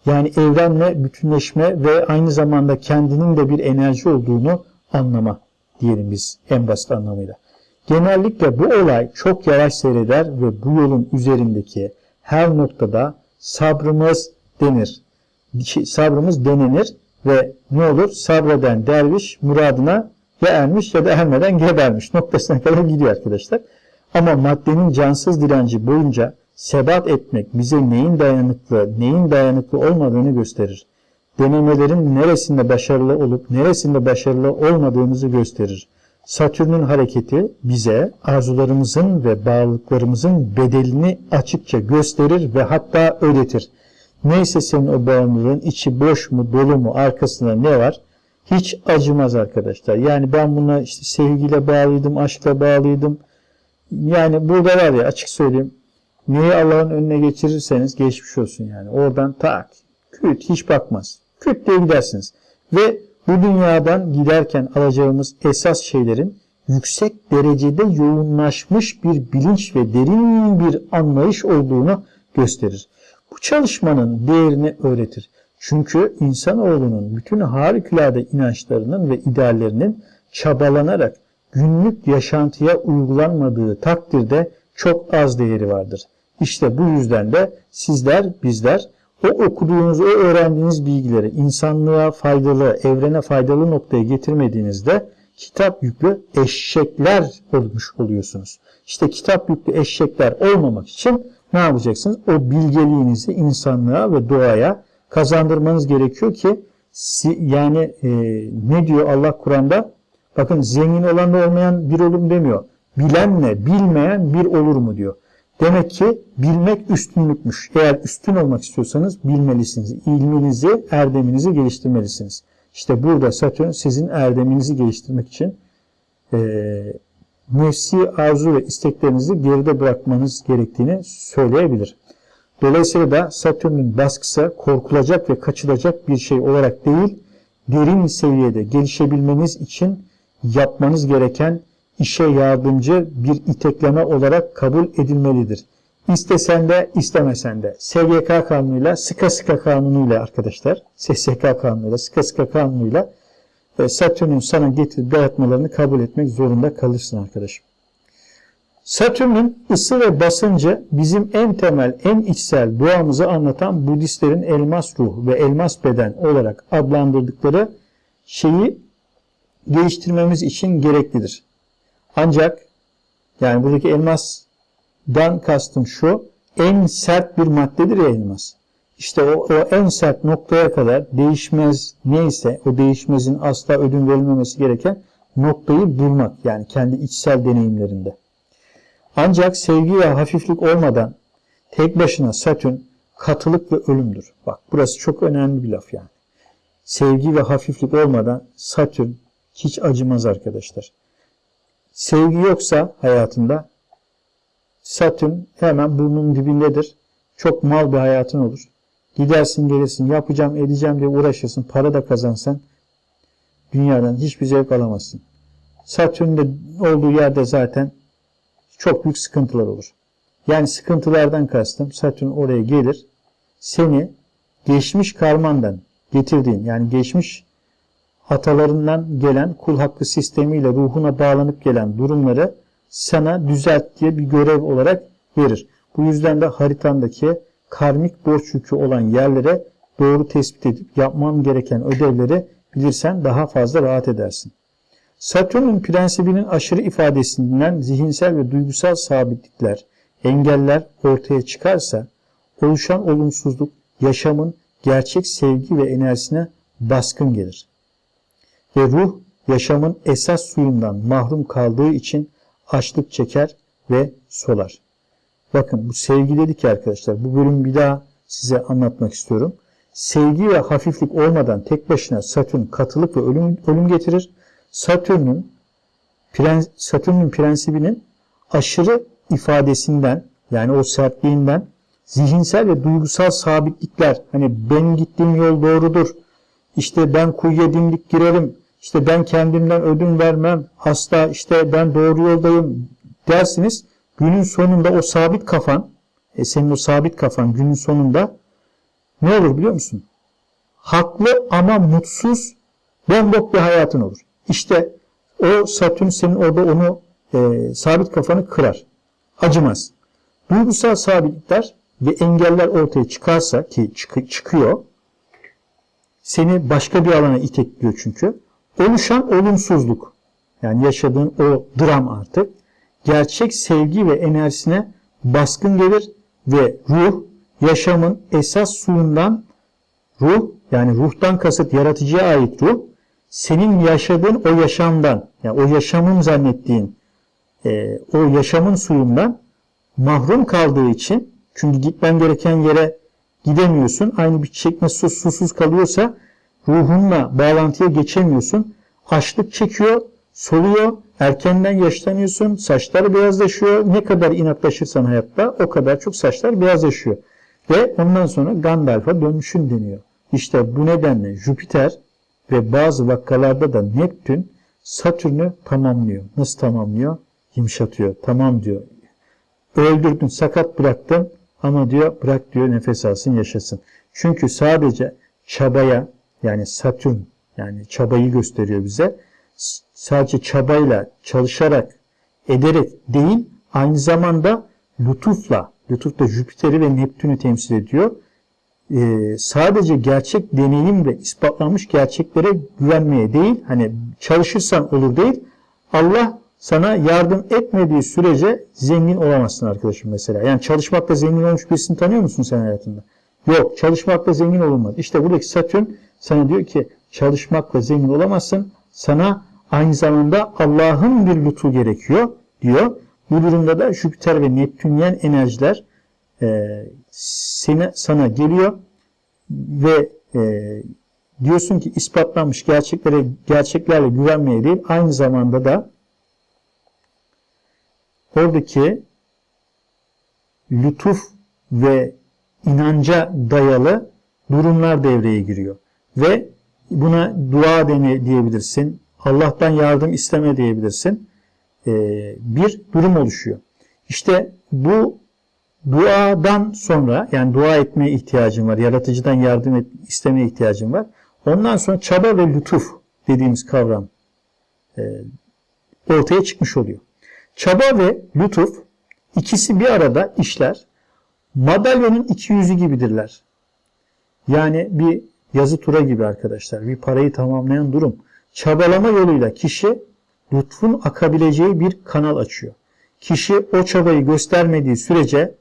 yani evrenle bütünleşme ve aynı zamanda kendinin de bir enerji olduğunu anlama diyelim biz en basit anlamıyla. Genellikle bu olay çok yavaş seyreder ve bu yolun üzerindeki her noktada sabrımız denir. Sabrımız denenir ve ne olur? Sabreden derviş muradına ya ermiş ya da ermeden gebermiş noktasına kadar gidiyor arkadaşlar. Ama maddenin cansız direnci boyunca sebat etmek bize neyin dayanıklı, neyin dayanıklı olmadığını gösterir. Denemelerin neresinde başarılı olup neresinde başarılı olmadığımızı gösterir. Satürn'ün hareketi bize arzularımızın ve bağlılıklarımızın bedelini açıkça gösterir ve hatta öğretir. Neyse senin o bağımlılığın içi boş mu dolu mu arkasında ne var? Hiç acımaz arkadaşlar. Yani ben buna işte sevgiyle bağlıydım, aşkla bağlıydım. Yani burada var ya açık söyleyeyim Neyi Allah'ın önüne geçirirseniz geçmiş olsun yani. Oradan tak, küt hiç bakmaz. Küt diye gidersiniz. Ve bu dünyadan giderken alacağımız esas şeylerin yüksek derecede yoğunlaşmış bir bilinç ve derin bir anlayış olduğunu gösterir. Bu çalışmanın değerini öğretir. Çünkü insanoğlunun bütün harikulade inançlarının ve ideallerinin çabalanarak günlük yaşantıya uygulanmadığı takdirde çok az değeri vardır. İşte bu yüzden de sizler, bizler o okuduğunuz, o öğrendiğiniz bilgileri insanlığa faydalı, evrene faydalı noktaya getirmediğinizde kitap yüklü eşekler olmuş oluyorsunuz. İşte kitap yüklü eşekler olmamak için ne yapacaksınız? O bilgeliğinizi insanlığa ve doğaya kazandırmanız gerekiyor ki yani e, ne diyor Allah Kur'an'da? Bakın zengin olan da olmayan bir olur mu demiyor. Bilenle bilmeyen bir olur mu diyor. Demek ki bilmek üstünlükmüş. Eğer üstün olmak istiyorsanız bilmelisiniz. İlminizi, erdeminizi geliştirmelisiniz. İşte burada Satürn sizin erdeminizi geliştirmek için e, nefsi arzu ve isteklerinizi geride bırakmanız gerektiğini söyleyebilir. Dolayısıyla da Satürn'ün baskısı korkulacak ve kaçılacak bir şey olarak değil, derin seviyede gelişebilmeniz için yapmanız gereken işe yardımcı bir itekleme olarak kabul edilmelidir. İstesen de istemesen de SGK kanunuyla, sıka sıka kanunuyla arkadaşlar, SSK kanunuyla, sıka sıka kanunuyla e, Satürn'ün sana getirdiği dayatmalarını kabul etmek zorunda kalırsın arkadaşım. Satürn'ün ısı ve basıncı bizim en temel, en içsel doğamızı anlatan Budistlerin elmas ruh ve elmas beden olarak adlandırdıkları şeyi geliştirmemiz için gereklidir. Ancak yani buradaki elmasdan kastım şu en sert bir maddedir ya elmas. İşte o, o en sert noktaya kadar değişmez neyse o değişmezin asla ödün verilmemesi gereken noktayı bulmak yani kendi içsel deneyimlerinde. Ancak sevgi ve hafiflik olmadan tek başına Satürn katılık ve ölümdür. Bak burası çok önemli bir laf yani. Sevgi ve hafiflik olmadan Satürn hiç acımaz arkadaşlar. Sevgi yoksa hayatında Satürn hemen burnunun dibindedir. Çok mal bir hayatın olur. Gidersin gelirsin yapacağım edeceğim diye uğraşırsın. Para da kazansan dünyadan hiçbir zevk alamazsın. Satürn'de olduğu yerde zaten çok büyük sıkıntılar olur. Yani sıkıntılardan kastım Satürn oraya gelir. Seni geçmiş karmandan getirdiğin yani geçmiş atalarından gelen kul hakkı sistemiyle ruhuna bağlanıp gelen durumları sana düzelt diye bir görev olarak verir. Bu yüzden de haritandaki karmik borç yükü olan yerlere doğru tespit edip yapman gereken ödevleri bilirsen daha fazla rahat edersin. Satürn'ün prensibinin aşırı ifadesinden zihinsel ve duygusal sabitlikler, engeller ortaya çıkarsa oluşan olumsuzluk yaşamın gerçek sevgi ve enerjisine baskın gelir. Ve ruh yaşamın esas suyundan mahrum kaldığı için açlık çeker ve solar. Bakın bu sevgi dedik ya arkadaşlar. Bu bölümü bir daha size anlatmak istiyorum. Sevgi ve hafiflik olmadan tek başına Satürn katılık ve ölüm, ölüm getirir. Satürn'ün prens, Satürn'ün prensibinin aşırı ifadesinden yani o sertliğinden zihinsel ve duygusal sabitlikler hani benim gittiğim yol doğrudur. İşte ben kuyuya dimdik girerim. İşte ben kendimden ödün vermem. Asla işte ben doğru yoldayım dersiniz. Günün sonunda o sabit kafan, e senin o sabit kafan günün sonunda ne olur biliyor musun? Haklı ama mutsuz, bombok bir hayatın olur. İşte o Satürn senin orada onu e, sabit kafanı kırar. Acımaz. Duygusal sabitlikler ve engeller ortaya çıkarsa ki çık çıkıyor seni başka bir alana itekliyor çünkü. Oluşan olumsuzluk yani yaşadığın o dram artık gerçek sevgi ve enerjisine baskın gelir ve ruh yaşamın esas suyundan ruh yani ruhtan kasıt yaratıcıya ait ruh senin yaşadığın o yaşamdan yani o yaşamın zannettiğin e, o yaşamın suyundan mahrum kaldığı için çünkü gitmen gereken yere gidemiyorsun. Aynı bir çiçek nasıl susuz kalıyorsa ruhunla bağlantıya geçemiyorsun. Açlık çekiyor, soluyor, erkenden yaşlanıyorsun, saçlar beyazlaşıyor. Ne kadar inatlaşırsan hayatta o kadar çok saçlar beyazlaşıyor. Ve ondan sonra Gandalf'a dönüşün deniyor. İşte bu nedenle Jüpiter ve bazı vakalarda da Neptün Satürn'ü tamamlıyor. Nasıl tamamlıyor? Yumuşatıyor. Tamam diyor. Öldürdün, sakat bıraktın ama diyor bırak diyor nefes alsın yaşasın. Çünkü sadece çabaya yani Satürn yani çabayı gösteriyor bize. Sadece çabayla, çalışarak, ederek değil aynı zamanda lütufla, lütuf da Jüpiter'i ve Neptün'ü temsil ediyor. Ee, sadece gerçek deneyim ve ispatlanmış gerçeklere güvenmeye değil, hani çalışırsan olur değil, Allah sana yardım etmediği sürece zengin olamazsın arkadaşım mesela. Yani çalışmakla zengin olmuş birisini tanıyor musun sen hayatında? Yok, çalışmakla zengin olunmaz. İşte buradaki Satürn sana diyor ki çalışmakla zengin olamazsın. Sana aynı zamanda Allah'ın bir lütfu gerekiyor diyor. Bu durumda da Jüpiter ve Neptünyen enerjiler e, seni, sana geliyor ve e, diyorsun ki ispatlanmış gerçeklere gerçeklerle güvenmeye değil aynı zamanda da oradaki lütuf ve inanca dayalı durumlar devreye giriyor. Ve buna dua dene diyebilirsin. Allah'tan yardım isteme diyebilirsin. Ee, bir durum oluşuyor. İşte bu duadan sonra yani dua etmeye ihtiyacın var. Yaratıcıdan yardım et, istemeye ihtiyacın var. Ondan sonra çaba ve lütuf dediğimiz kavram e, ortaya çıkmış oluyor. Çaba ve lütuf ikisi bir arada işler. Madalyonun iki yüzü gibidirler. Yani bir yazı tura gibi arkadaşlar. Bir parayı tamamlayan durum. Çabalama yoluyla kişi lütfun akabileceği bir kanal açıyor. Kişi o çabayı göstermediği sürece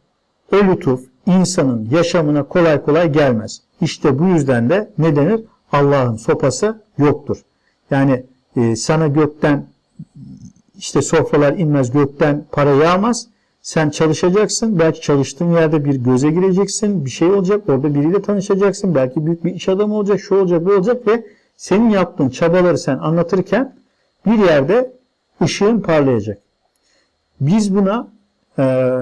o lütuf insanın yaşamına kolay kolay gelmez. İşte bu yüzden de ne denir? Allah'ın sopası yoktur. Yani e, sana gökten işte sofralar inmez gökten para yağmaz. Sen çalışacaksın. Belki çalıştığın yerde bir göze gireceksin. Bir şey olacak. Orada biriyle tanışacaksın. Belki büyük bir iş adamı olacak. Şu olacak, bu olacak ve senin yaptığın çabaları sen anlatırken bir yerde ışığın parlayacak. Biz buna e,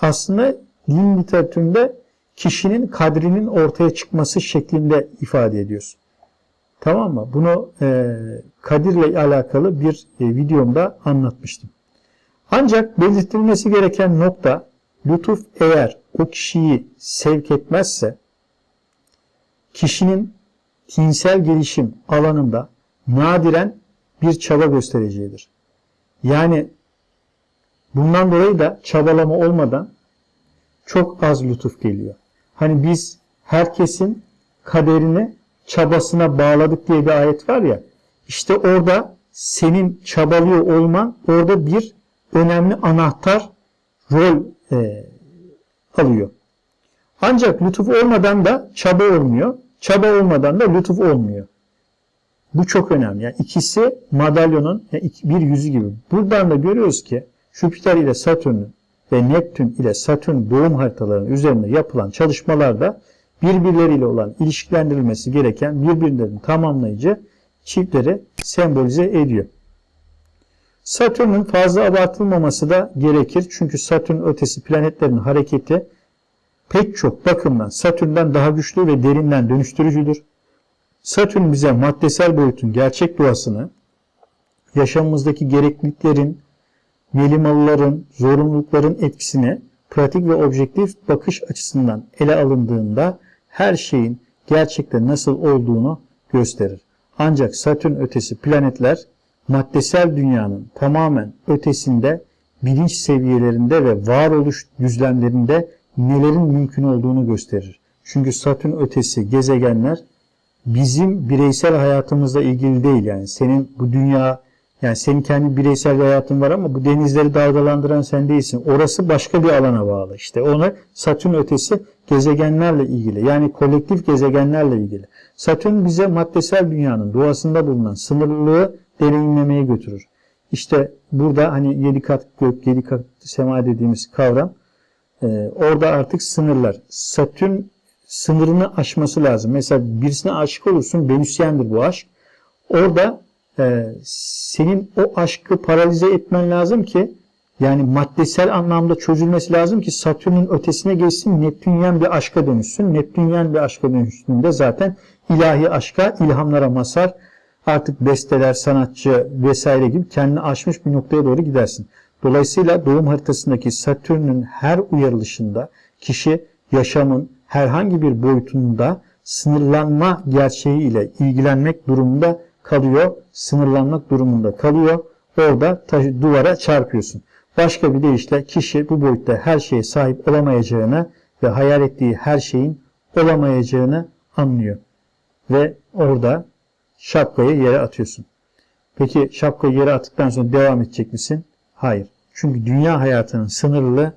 aslında din literatüründe kişinin kadrinin ortaya çıkması şeklinde ifade ediyoruz. Tamam mı? Bunu e, Kadir'le alakalı bir e, videomda anlatmıştım. Ancak belirtilmesi gereken nokta lütuf eğer o kişiyi sevk etmezse kişinin tinsel gelişim alanında nadiren bir çaba göstereceğidir. Yani bundan dolayı da çabalama olmadan çok az lütuf geliyor. Hani biz herkesin kaderini çabasına bağladık diye bir ayet var ya. İşte orada senin çabalıyor olman orada bir önemli anahtar rol e, alıyor. Ancak lütuf olmadan da çaba olmuyor. Çaba olmadan da lütuf olmuyor. Bu çok önemli. Yani ikisi madalyonun bir yüzü gibi. Buradan da görüyoruz ki Jüpiter ile Satürn'ün ve Neptün ile Satürn doğum haritalarının üzerinde yapılan çalışmalarda birbirleriyle olan ilişkilendirilmesi gereken birbirlerini tamamlayıcı çiftleri sembolize ediyor. Satürn'ün fazla abartılmaması da gerekir. Çünkü Satürn ötesi planetlerin hareketi pek çok bakımdan Satürn'den daha güçlü ve derinden dönüştürücüdür. Satürn bize maddesel boyutun gerçek doğasını, yaşamımızdaki gerekliliklerin, melimalıların, zorunlulukların etkisini pratik ve objektif bakış açısından ele alındığında her şeyin gerçekten nasıl olduğunu gösterir. Ancak Satürn ötesi planetler maddesel dünyanın tamamen ötesinde bilinç seviyelerinde ve varoluş düzlemlerinde nelerin mümkün olduğunu gösterir. Çünkü Satürn ötesi gezegenler bizim bireysel hayatımızla ilgili değil. Yani senin bu dünya yani senin kendi bireysel bir hayatın var ama bu denizleri dalgalandıran sen değilsin. Orası başka bir alana bağlı. İşte ona Satürn ötesi gezegenlerle ilgili. Yani kolektif gezegenlerle ilgili. Satürn bize maddesel dünyanın doğasında bulunan sınırlılığı deneyimlemeye götürür. İşte burada hani yedi kat gök, yedi kat sema dediğimiz kavram e, orada artık sınırlar. Satürn sınırını aşması lazım. Mesela birisine aşık olursun, Venüsyendir bu aşk. Orada e, senin o aşkı paralize etmen lazım ki yani maddesel anlamda çözülmesi lazım ki Satürn'ün ötesine geçsin, Neptünyen bir aşka dönüşsün. Neptünyen bir aşka dönüştüğünde zaten ilahi aşka, ilhamlara masar, artık besteler, sanatçı vesaire gibi kendini aşmış bir noktaya doğru gidersin. Dolayısıyla doğum haritasındaki Satürn'ün her uyarılışında kişi yaşamın herhangi bir boyutunda sınırlanma gerçeğiyle ilgilenmek durumunda kalıyor, sınırlanmak durumunda kalıyor. Orada taşı, duvara çarpıyorsun. Başka bir deyişle kişi bu boyutta her şeye sahip olamayacağını ve hayal ettiği her şeyin olamayacağını anlıyor. Ve orada şapkayı yere atıyorsun. Peki şapkayı yere attıktan sonra devam edecek misin? Hayır. Çünkü dünya hayatının sınırlı,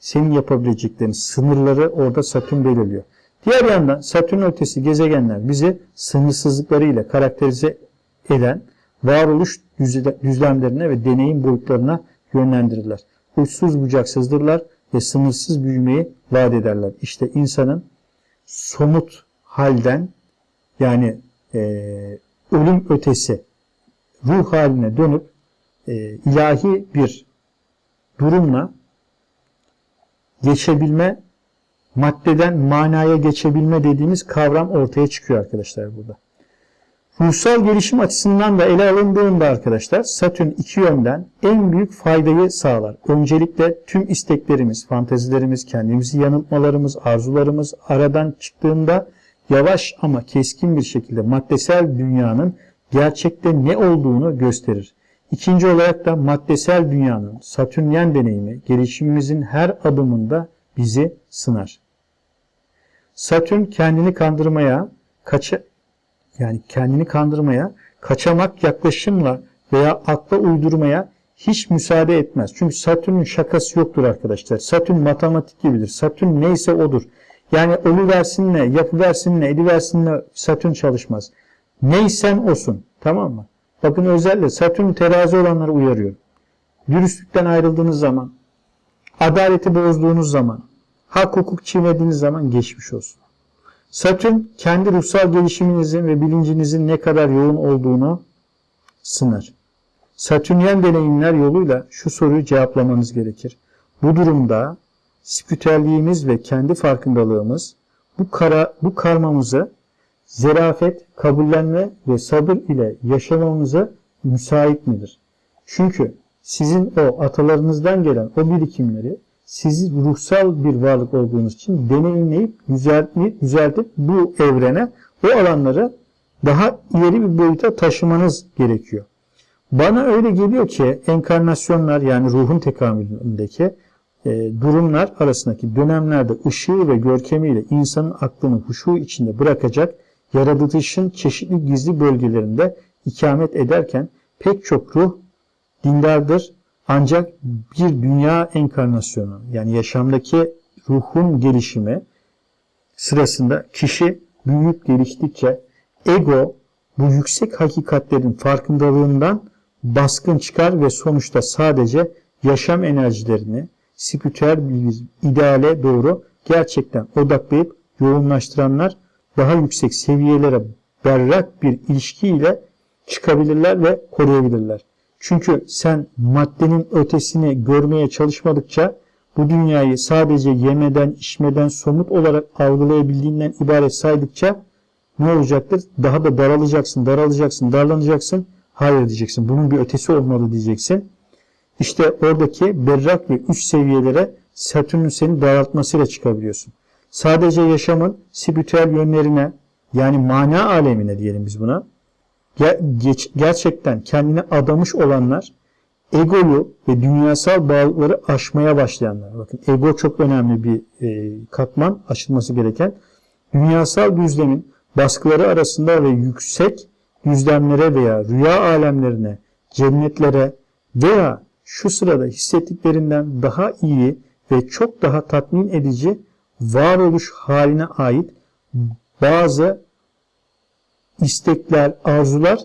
senin yapabileceklerin sınırları orada Satürn belirliyor. Diğer yandan Satürn ötesi gezegenler bizi sınırsızlıklarıyla karakterize eden varoluş düzlemlerine ve deneyim boyutlarına yönlendirirler. Uçsuz bucaksızdırlar ve sınırsız büyümeyi vaat ederler. İşte insanın somut halden yani e, ölüm ötesi ruh haline dönüp e, ilahi bir durumla geçebilme, maddeden manaya geçebilme dediğimiz kavram ortaya çıkıyor arkadaşlar burada. Ruhsal gelişim açısından da ele alındığında arkadaşlar Satürn iki yönden en büyük faydayı sağlar. Öncelikle tüm isteklerimiz, fantezilerimiz, kendimizi yanıltmalarımız, arzularımız aradan çıktığında yavaş ama keskin bir şekilde maddesel dünyanın gerçekte ne olduğunu gösterir. İkinci olarak da maddesel dünyanın satürnyen deneyimi gelişimimizin her adımında bizi sınar. Satürn kendini kandırmaya, kaça, yani kendini kandırmaya, kaçamak yaklaşımla veya akla uydurmaya hiç müsaade etmez. Çünkü Satürn'ün şakası yoktur arkadaşlar. Satürn matematik gibidir. Satürn neyse odur. Yani ölü versin ne, yapı versin ne, edi versin ne Satürn çalışmaz. Neysen olsun. Tamam mı? Bakın özellikle Satürn terazi olanları uyarıyor. Dürüstlükten ayrıldığınız zaman, adaleti bozduğunuz zaman, hak hukuk çiğnediğiniz zaman geçmiş olsun. Satürn kendi ruhsal gelişiminizin ve bilincinizin ne kadar yoğun olduğunu sınır. Satürnyen deneyimler yoluyla şu soruyu cevaplamanız gerekir. Bu durumda spiritüelliğimiz ve kendi farkındalığımız bu, kara, bu karmamızı zerafet, kabullenme ve sabır ile yaşamamıza müsait midir? Çünkü sizin o atalarınızdan gelen o birikimleri sizi ruhsal bir varlık olduğunuz için deneyimleyip düzeltip, düzeltip bu evrene o alanları daha ileri bir boyuta taşımanız gerekiyor. Bana öyle geliyor ki enkarnasyonlar yani ruhun tekamülündeki e, durumlar arasındaki dönemlerde ışığı ve görkemiyle insanın aklını huşu içinde bırakacak yaratılışın çeşitli gizli bölgelerinde ikamet ederken pek çok ruh dindardır ancak bir dünya enkarnasyonu yani yaşamdaki ruhun gelişimi sırasında kişi büyüyüp geliştikçe ego bu yüksek hakikatlerin farkındalığından baskın çıkar ve sonuçta sadece yaşam enerjilerini spiritüel bir ideale doğru gerçekten odaklayıp yoğunlaştıranlar daha yüksek seviyelere berrak bir ilişkiyle çıkabilirler ve koruyabilirler. Çünkü sen maddenin ötesini görmeye çalışmadıkça bu dünyayı sadece yemeden, içmeden, somut olarak algılayabildiğinden ibaret saydıkça ne olacaktır? Daha da daralacaksın, daralacaksın, darlanacaksın. Hayır diyeceksin. Bunun bir ötesi olmalı diyeceksin. İşte oradaki berrak ve üst seviyelere Satürn'ün seni daraltmasıyla çıkabiliyorsun. Sadece yaşamın spiritüel yönlerine yani mana alemine diyelim biz buna gerçekten kendine adamış olanlar egoyu ve dünyasal bağlılıkları aşmaya başlayanlar. Bakın ego çok önemli bir e, katman aşılması gereken. Dünyasal düzlemin baskıları arasında ve yüksek düzlemlere veya rüya alemlerine, cennetlere veya şu sırada hissettiklerinden daha iyi ve çok daha tatmin edici varoluş haline ait bazı istekler, arzular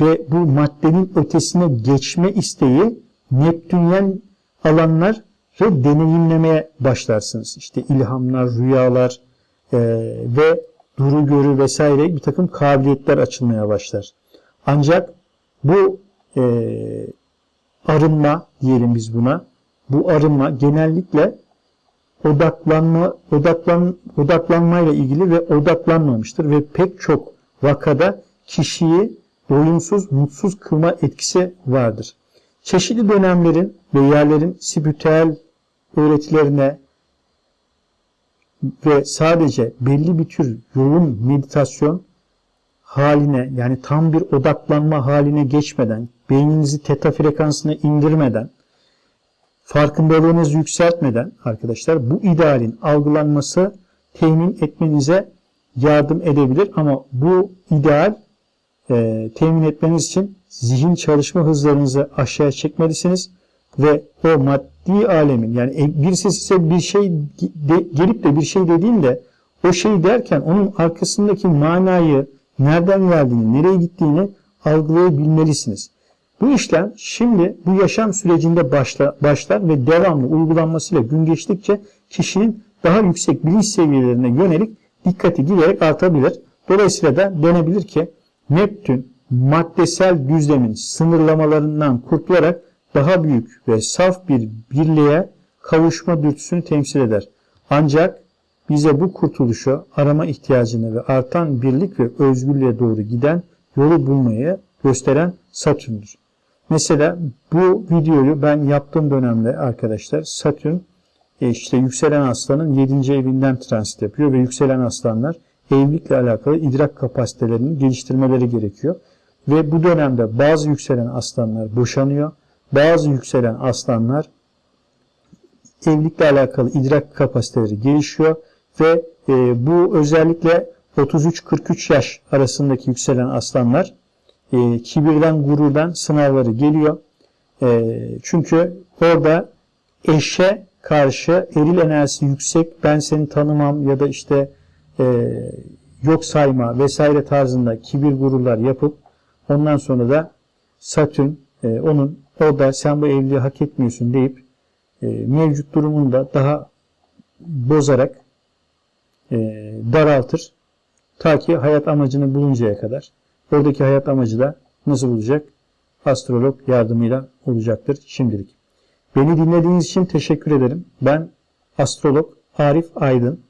ve bu maddenin ötesine geçme isteği Neptünyen alanlar ve deneyimlemeye başlarsınız. İşte ilhamlar, rüyalar e, ve duru görü vesaire bir takım kabiliyetler açılmaya başlar. Ancak bu e, arınma diyelim biz buna. Bu arınma genellikle odaklanma odaklan odaklanmayla ilgili ve odaklanmamıştır ve pek çok vakada kişiyi doyumsuz, mutsuz kılma etkisi vardır. Çeşitli dönemlerin ve yerlerin spiritüel öğretilerine ve sadece belli bir tür yoğun meditasyon haline yani tam bir odaklanma haline geçmeden, beyninizi teta frekansına indirmeden, farkındalığınızı yükseltmeden arkadaşlar bu idealin algılanması temin etmenize yardım edebilir ama bu ideal e, temin etmeniz için zihin çalışma hızlarınızı aşağıya çekmelisiniz ve o maddi alemin yani e, birisi size bir şey de, gelip de bir şey dediğinde o şey derken onun arkasındaki manayı nereden geldiğini, nereye gittiğini algılayabilmelisiniz. Bu işlem şimdi bu yaşam sürecinde başla, başlar ve devamlı uygulanmasıyla gün geçtikçe kişinin daha yüksek bilinç seviyelerine yönelik dikkati giderek artabilir. Dolayısıyla da denebilir ki Neptün maddesel düzlemin sınırlamalarından kurtularak daha büyük ve saf bir birliğe kavuşma dürtüsünü temsil eder. Ancak bize bu kurtuluşu arama ihtiyacını ve artan birlik ve özgürlüğe doğru giden yolu bulmayı gösteren Satürn'dür. Mesela bu videoyu ben yaptığım dönemde arkadaşlar Satürn e, işte yükselen aslanın 7. evinden transit yapıyor ve yükselen aslanlar evlilikle alakalı idrak kapasitelerini geliştirmeleri gerekiyor. Ve bu dönemde bazı yükselen aslanlar boşanıyor. Bazı yükselen aslanlar evlilikle alakalı idrak kapasiteleri gelişiyor ve e, bu özellikle 33-43 yaş arasındaki yükselen aslanlar e, kibirden, gururdan sınavları geliyor. E, çünkü orada eşe karşı eril enerjisi yüksek, ben seni tanımam ya da işte e, yok sayma vesaire tarzında kibir gururlar yapıp ondan sonra da Satürn e, onun orada sen bu evliliği hak etmiyorsun deyip e, mevcut durumunu da daha bozarak e, daraltır. Ta ki hayat amacını buluncaya kadar. Oradaki hayat amacı da nasıl bulacak? Astrolog yardımıyla olacaktır şimdilik. Beni dinlediğiniz için teşekkür ederim. Ben astrolog Arif Aydın.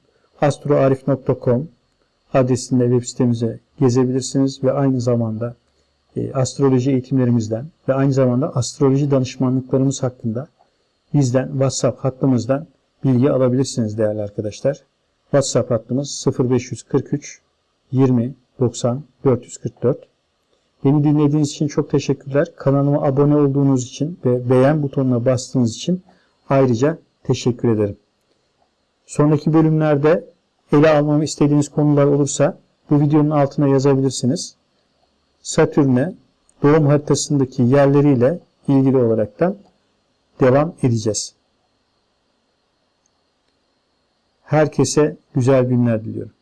astroarif.com adresinde web sitemize gezebilirsiniz ve aynı zamanda e, astroloji eğitimlerimizden ve aynı zamanda astroloji danışmanlıklarımız hakkında bizden WhatsApp hattımızdan bilgi alabilirsiniz değerli arkadaşlar. WhatsApp hattımız 0543 20 90 444. Beni dinlediğiniz için çok teşekkürler. Kanalıma abone olduğunuz için ve beğen butonuna bastığınız için ayrıca teşekkür ederim. Sonraki bölümlerde ele almamı istediğiniz konular olursa bu videonun altına yazabilirsiniz. Satürn'e doğum haritasındaki yerleriyle ilgili olaraktan devam edeceğiz. Herkese güzel günler diliyorum.